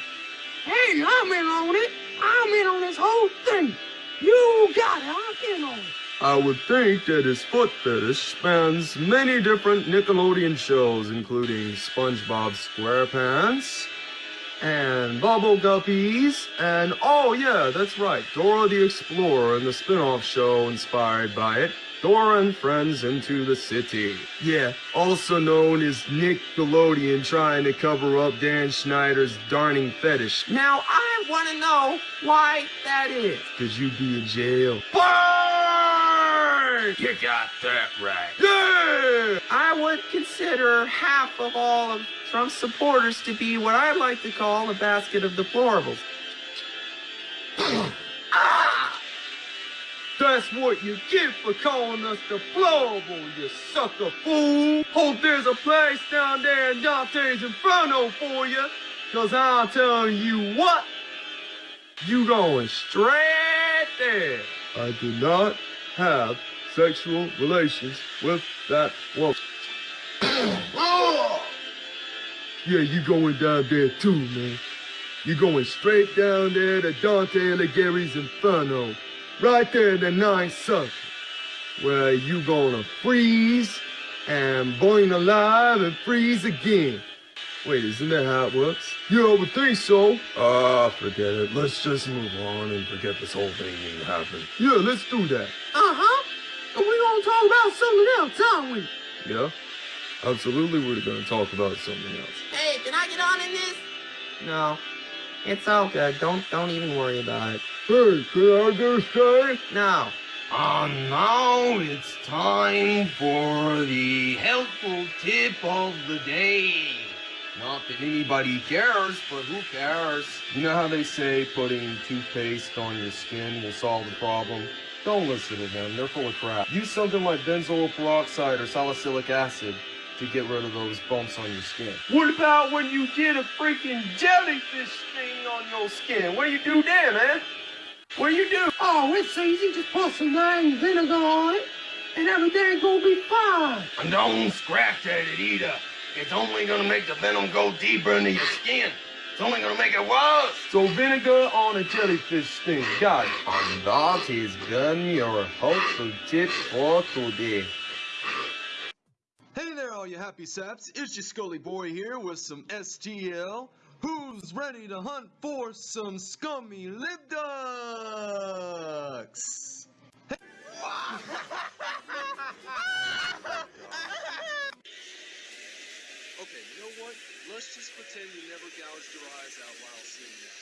Hey, I'm in on it. I'm in on this whole thing. You got it. I'm in on it. I would think that his foot fetish spans many different Nickelodeon shows, including SpongeBob SquarePants and Bubble Guppies, and oh yeah, that's right, Dora the Explorer and the spin-off show inspired by it, Dora and Friends Into the City. Yeah, also known as Nickelodeon trying to cover up Dan Schneider's darning fetish. Now, I want to know why that is. Cause you'd be in jail. You got that right. Yeah! I would consider half of all of Trump's supporters to be what I like to call a basket of deplorables. (clears throat) ah! That's what you get for calling us deplorable, you sucker fool. Hope there's a place down there in Dante's Inferno for you. Cause I'll tell you what, you going straight there. I do not have sexual relations with that woman. (clears throat) Oh! yeah, you going down there too, man. You going straight down there to Dante Alighieri's Inferno. Right there in the ninth circle. Where you gonna freeze and burn alive and freeze again. Wait, isn't that how it works? Yeah, I would think so. Ah, forget it. Let's just move on and forget this whole thing even happened. Yeah, let's do that. Uh-huh. And we gonna talk about something else, aren't we? Yeah? Absolutely, we're gonna talk about something else. Hey, can I get on in this? No, it's all good. Don't don't even worry about it. Hey, can I just say? No. And now it's time for the helpful tip of the day. Not that anybody cares, but who cares? You know how they say putting toothpaste on your skin will solve the problem? Don't listen to them, they're full of crap. Use something like benzoyl peroxide or salicylic acid to get rid of those bumps on your skin. What about when you get a freaking jellyfish sting on your skin? What do you do then, man? What do you do? Oh, it's easy. Just put some lime vinegar on it, and everything gonna be fine. And don't scratch at it either. It's only gonna make the venom go deeper into your skin. It's only gonna make it worse. So vinegar on a jellyfish sting. Got it. And that has been your helpful tip for today. Hey there, all you happy saps. It's your Scully Boy here with some STL. Who's ready to hunt for some scummy lip ducks? Okay, (laughs) what? Let's just pretend you never gouged your eyes out while seeing that.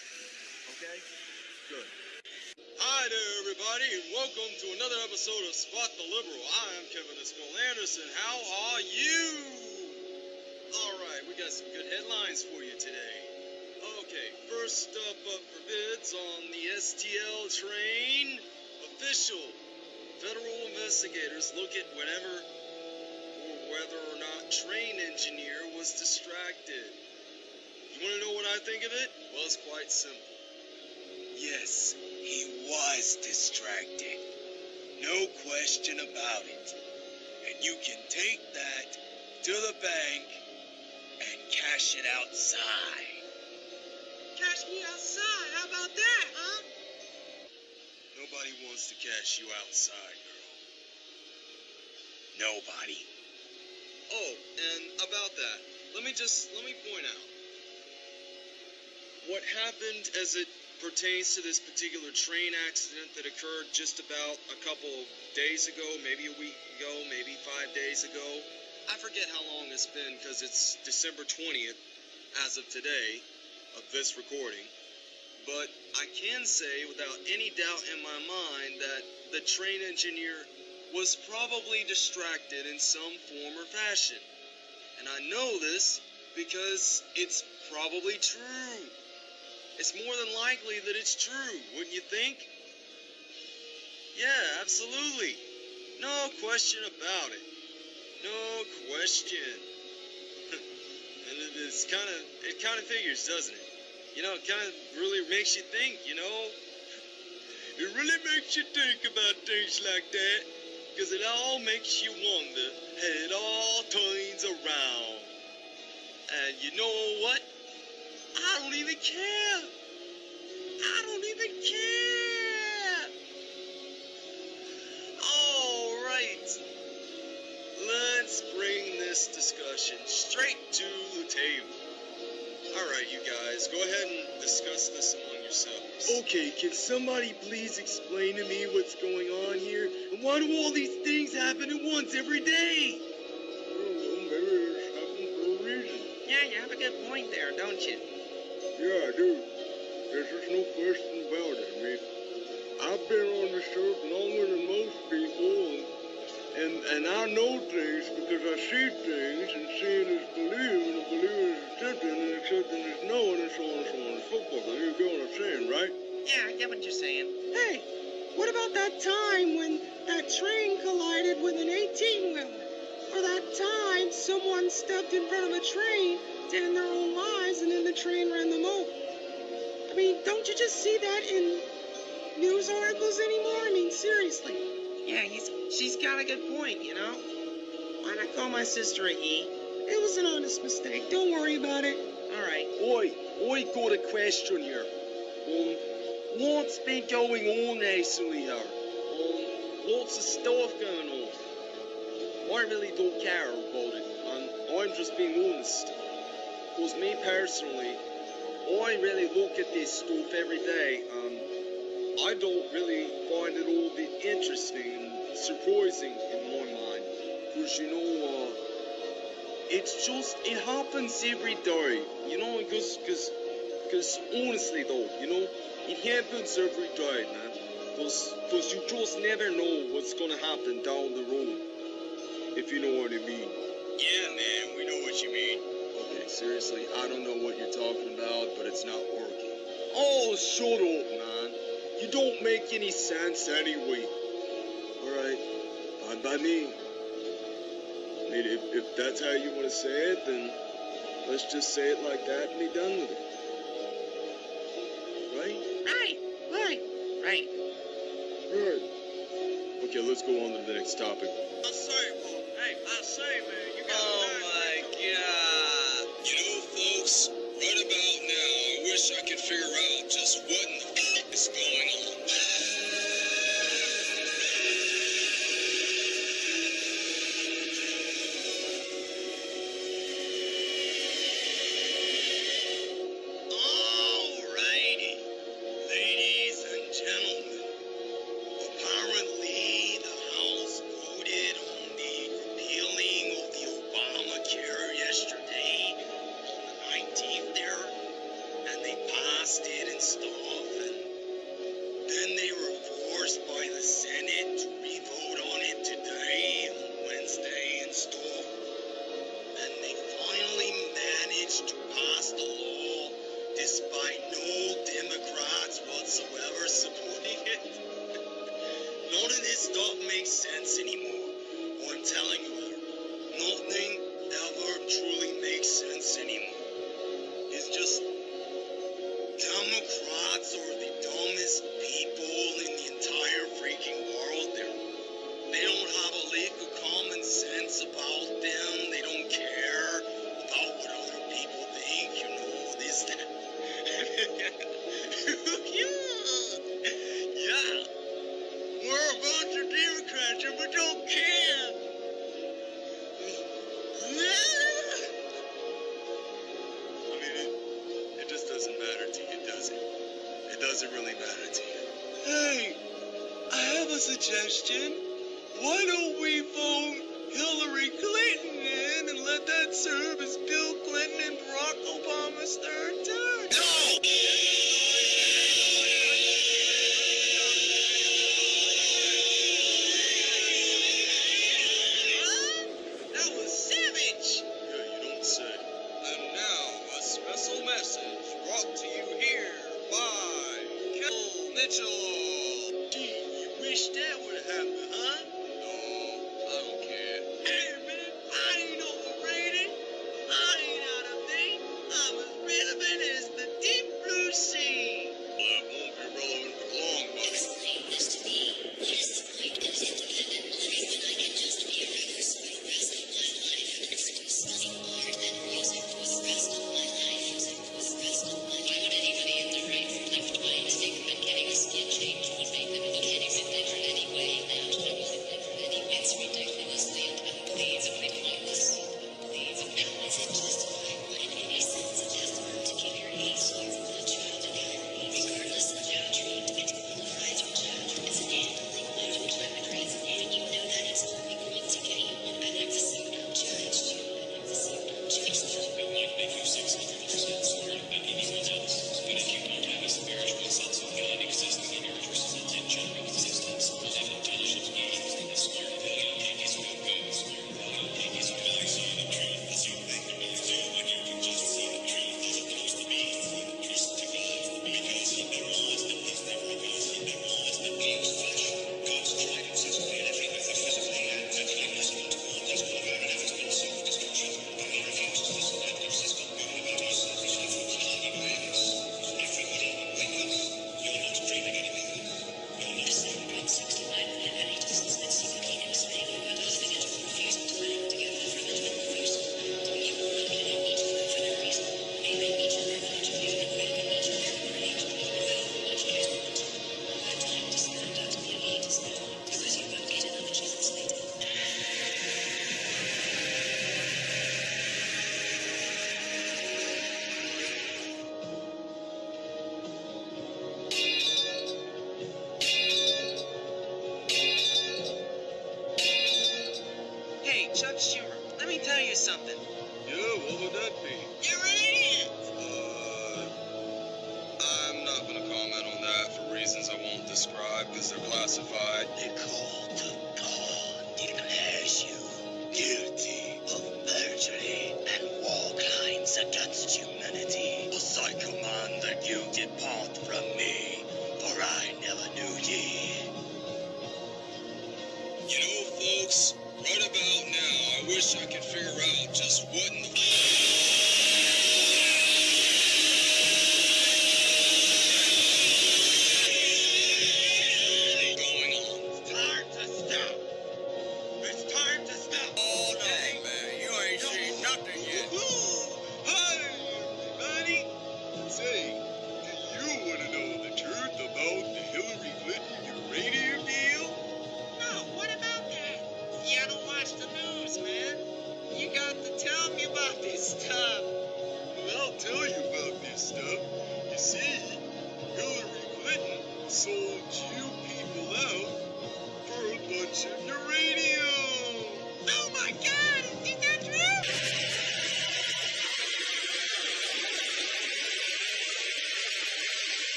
Okay? Good. Hi there, everybody, and welcome to another episode of Spot the Liberal. I am Kevin Esquill Anderson. How are you? Alright, we got some good headlines for you today. Okay, first up up for bids on the STL train. Official. Federal investigators look at whenever whether or not train engineer was distracted. You want to know what I think of it? Well, it's quite simple. Yes, he was distracted. No question about it. And you can take that to the bank and cash it outside. Cash me outside. How about that, huh? Nobody wants to cash you outside, girl. Nobody. Oh, and about that, let me just let me point out what happened as it pertains to this particular train accident that occurred just about a couple of days ago, maybe a week ago, maybe five days ago. I forget how long it's been because it's December 20th as of today of this recording. But I can say without any doubt in my mind that the train engineer was probably distracted in some form or fashion. And I know this because it's probably true. It's more than likely that it's true, wouldn't you think? Yeah, absolutely. No question about it. No question. (laughs) and it- it's kind of it kind of figures, doesn't it? You know, it kind of really makes you think, you know? It really makes you think about things like that. Because it all makes you wonder how it all turns around. And you know what? I don't even care. I don't even care. All right. Let's bring this discussion straight to the table. All right, you guys, go ahead and discuss this among yourselves. Okay, can somebody please explain to me what's going on here? And why do all these things happen at once every day? Yeah, you have a good point there, don't you? Yeah, I do. There's just no question about it. I mean, I've been on the earth longer than most people, and, and and I know things because I see things, and seeing is believing, and believing is accepting, and accepting is knowing, and so on and so on and so forth. You get what I'm saying, right? Yeah, I get what you're saying. Hey, what about that time when that train collided with an 18 wheeler? Or that time someone stepped in front of a train to end their own lives and then the train ran them over? I mean, don't you just see that in news articles anymore? I mean, seriously. Yeah, he's she's got a good point, you know? Why not call my sister a he? It was an honest mistake. Don't worry about it. Alright. Oi, I got a question here. Um, what's been going on recently here? Um, lots of stuff going on. I really don't care about it, and I'm just being honest. Cause me personally, I really look at this stuff every day, and I don't really find it all that interesting and surprising in my mind. Cause you know, uh, it's just, it happens every day, you know, because, because, because honestly though, you know, it happens every day, man. Because, because you just never know what's gonna happen down the road, if you know what I mean. Yeah, man, we know what you mean. Okay, seriously, I don't know what you're talking about, but it's not working. Oh, shut up, man. You don't make any sense anyway. Alright, fine by me. I mean, if, if that's how you want to say it, then let's just say it like that and be done with it. Right? Right, right, right. Right. Okay, let's go on to the next topic. I say, boy, hey, I say, man, you got Oh my god. You know, folks, right about now, I wish I could figure out just what in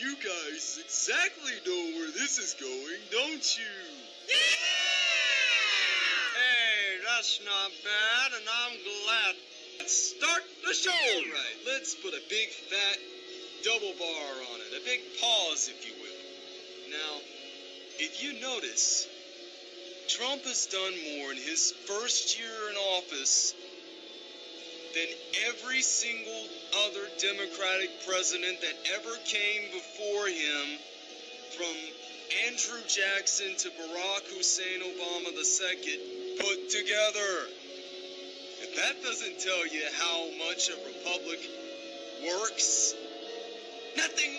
you guys exactly know where this is going, don't you? Yeah! Hey, that's not bad, and I'm glad. Let's start the show. All right, let's put a big fat double bar on it, a big pause, if you will. Now, if you notice, Trump has done more in his first year in office than every single other Democratic president that ever came before him, from Andrew Jackson to Barack Hussein Obama II, put together. If that doesn't tell you how much a republic works, nothing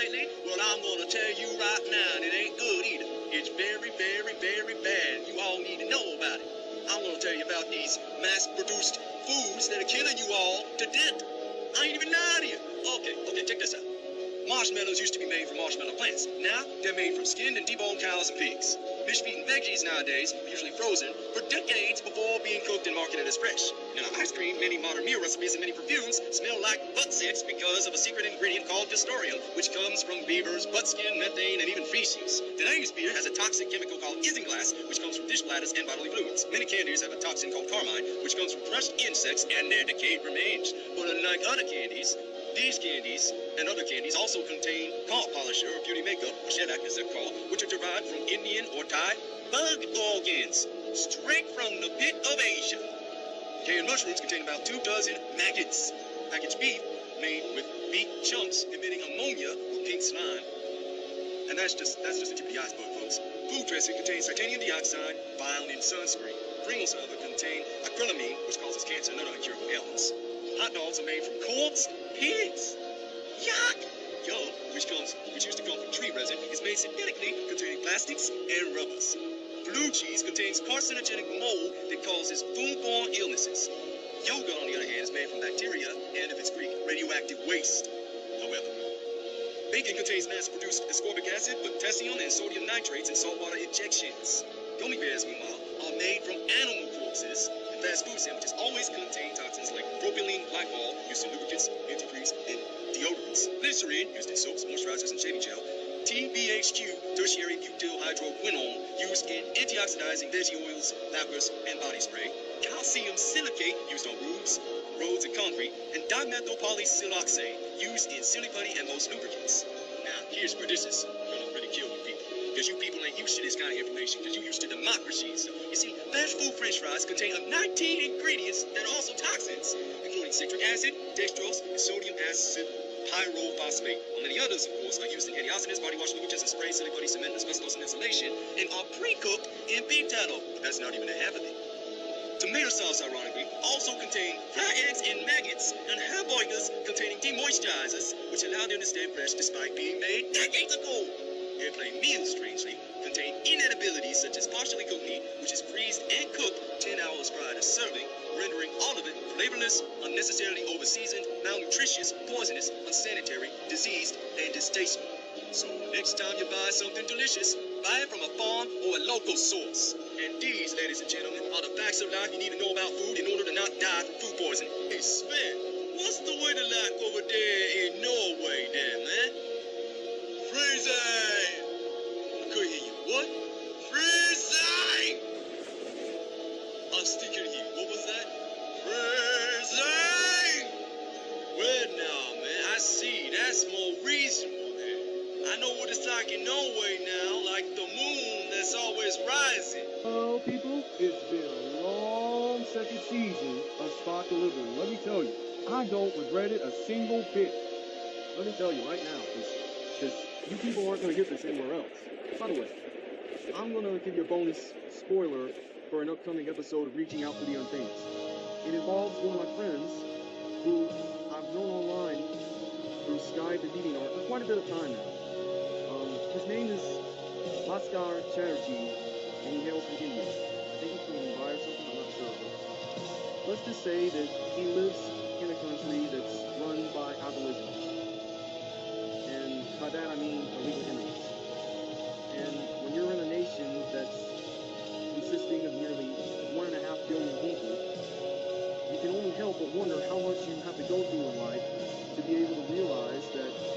lately? Well, I'm to tell you right now, and it ain't good either. It's very, very, very bad. You all need to know about it. I'm to tell you about these mass-produced foods that are killing you all to death. I ain't even lying to you. Okay, okay, check this out. Marshmallows used to be made from marshmallow plants. Now, they're made from skinned and deboned cows and pigs. Fish-eating veggies nowadays are usually frozen for decades before being cooked and marketed as fresh. Now, ice cream, many modern meal recipes, and many perfumes smell like butt sex because of a secret ingredient called Castoreum, which comes from beavers, butt skin, methane, and even feces. Today's beer has a toxic chemical called isinglass, which comes from dish bladders and bodily fluids. Many candies have a toxin called carmine, which comes from crushed insects and their decayed remains. But unlike other candies, these candies and other candies also contain car polisher or beauty makeup, or shellac as they're called, which are derived from Indian or Thai bug organs, straight from the pit of Asia. Canned mushrooms contain about two dozen maggots. Packaged beef made with beef chunks emitting ammonia or pink slime. And that's just that's just the tip of the iceberg, folks. Food dressing contains titanium dioxide found in sunscreen. Pringles, however, contain acrylamine, which causes cancer and other incurable ailments. Hot dogs are made from corpse pigs. Yuck! Yum, which comes, which used to come from tree resin, is made synthetically, containing plastics and rubbers. Blue cheese contains carcinogenic mold that causes foodborne illnesses. Yogurt, on the other hand, is made from bacteria and, if it's Greek, radioactive waste. However, bacon contains mass-produced ascorbic acid, potassium, and sodium nitrates in saltwater injections. Gummy bears, meanwhile, are made from animal corpses, fast food sandwiches always contain toxins like propylene glycol, used in lubricants, antifreeze, and deodorants. Glycerin, used in soaps, moisturizers, and shaving gel. TBHQ, tertiary butyl hydroquinone, used in antioxidizing veggie oils, lacquers, and body spray. Calcium silicate, used on roofs, roads, and concrete. And dimethylpolysiloxane, used in silly putty and most lubricants. Now, here's where this is gonna really kill you people. Because you people ain't used to this kind of information, because you used to democracy. So, you see, fast food french fries contain up 19 ingredients that are also toxins, including citric acid, dextrose, and sodium acid pyrophosphate. While many others, of course, are used in antioxidants, body wash lubricants, and spray, silly putty, cement, asbestos, and insulation, and are pre-cooked in beef tallow. But that's not even a half of it. Tomato sauce, ironically, also contain fried eggs and maggots, and hamburgers containing demoisturizers, which allow them to stay fresh despite being made decades ago. Airplane meals, strangely, contain inedibilities such as partially cooked meat, which is freezed and cooked 10 hours prior to serving, rendering all of it flavorless, unnecessarily overseasoned, malnutritious, poisonous, unsanitary, diseased, and distasteful. So next time you buy something delicious, buy it from a farm or a local source. And these, ladies and gentlemen, are the facts of life you need to know about food in order to not die from food poisoning. Hey, Sven, what's the weather like over there in Norway there, man? Freezing! Now, like the moon that's always rising. Hello, people. It's been a long second season of Spot the Liberal. Let me tell you, I don't regret it a single bit. Let me tell you right now, because you people aren't going to get this anywhere else. By the way, I'm going to give you a bonus spoiler for an upcoming episode of Reaching Out for the Unfamous. It involves one of my friends who I've known online through Skype and DeviantArt for quite a bit of time now. His name is Bhaskar Chatterjee, and he hails from India. I think he's from Mumbai or something, I'm not sure. Let's just say that he lives in a country that's run by Aborigines. And by that I mean illegal immigrants. And when you're in a nation that's consisting of nearly one and a half billion people, you can only help but wonder how much you have to go through in life to be able to realize that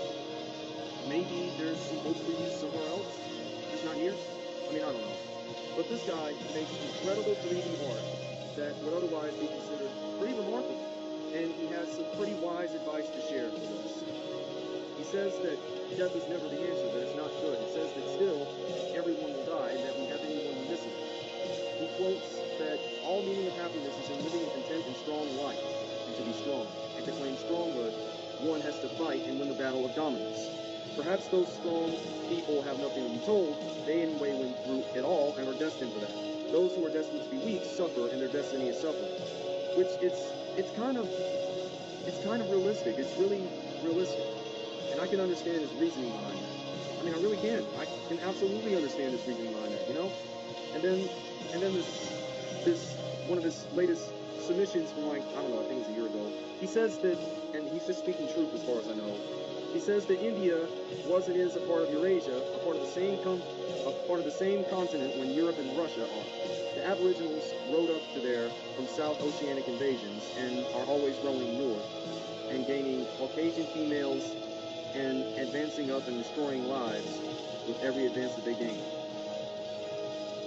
maybe there's some hope for you somewhere else, just not here. I mean, I don't know. But this guy makes incredible 3D art that would otherwise be considered pretty remarkable. And he has some pretty wise advice to share with us. He says that death is never the answer, that it's not good. He says that still, everyone will die, and that we have anyone we miss He quotes that all meaning of happiness is in living a content and strong life, and to be strong. And to claim stronghood, one has to fight and win the battle of dominance. Perhaps those strong people have nothing to be told. They anyway went through it all and are destined for that. Those who are destined to be weak suffer, and their destiny is suffering. Which it's it's kind of it's kind of realistic. It's really realistic, and I can understand his reasoning behind that. I mean, I really can. I can absolutely understand his reasoning behind that. You know, and then and then this this one of his latest submissions from like I don't know, I think it was a year ago. He says that, and he's just speaking truth as far as I know. He says that India was and is a part of Eurasia, a part of the same a part of the same continent when Europe and Russia are. The Aboriginals rode up to there from South Oceanic invasions and are always rowing north and gaining Caucasian females and advancing up and destroying lives with every advance that they gain.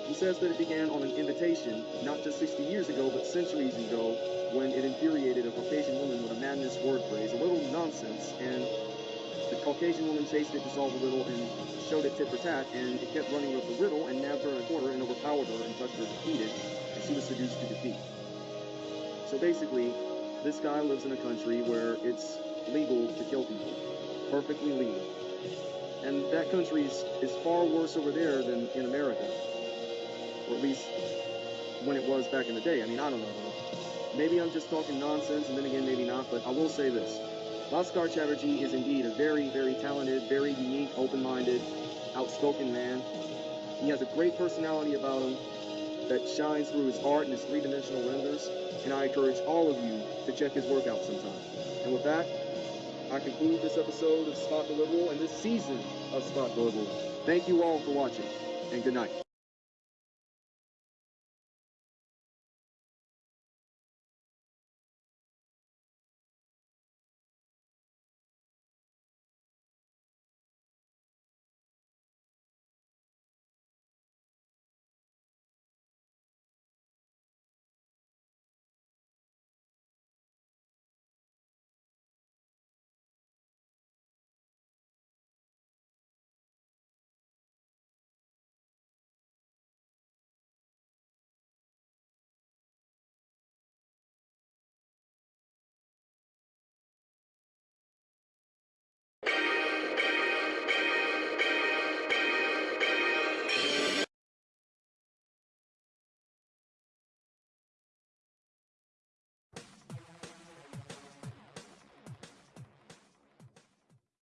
He says that it began on an invitation, not just 60 years ago, but centuries ago, when it infuriated a Caucasian woman with a madness word phrase, a little nonsense, and the Caucasian woman chased it to solve the riddle and showed it tit for tat, and it kept running with the riddle and nabbed her in a corner and overpowered her and touched her defeated, and she was seduced to defeat. So basically, this guy lives in a country where it's legal to kill people. Perfectly legal. And that country is, is far worse over there than in America. Or at least when it was back in the day. I mean, I don't know. Maybe I'm just talking nonsense, and then again, maybe not, but I will say this. Bhaskar Chatterjee is indeed a very, very talented, very unique, open-minded, outspoken man. He has a great personality about him that shines through his art and his three-dimensional renders, and I encourage all of you to check his work out sometime. And with that, I conclude this episode of Spot the Liberal and this season of Spot the Liberal. Thank you all for watching, and good night.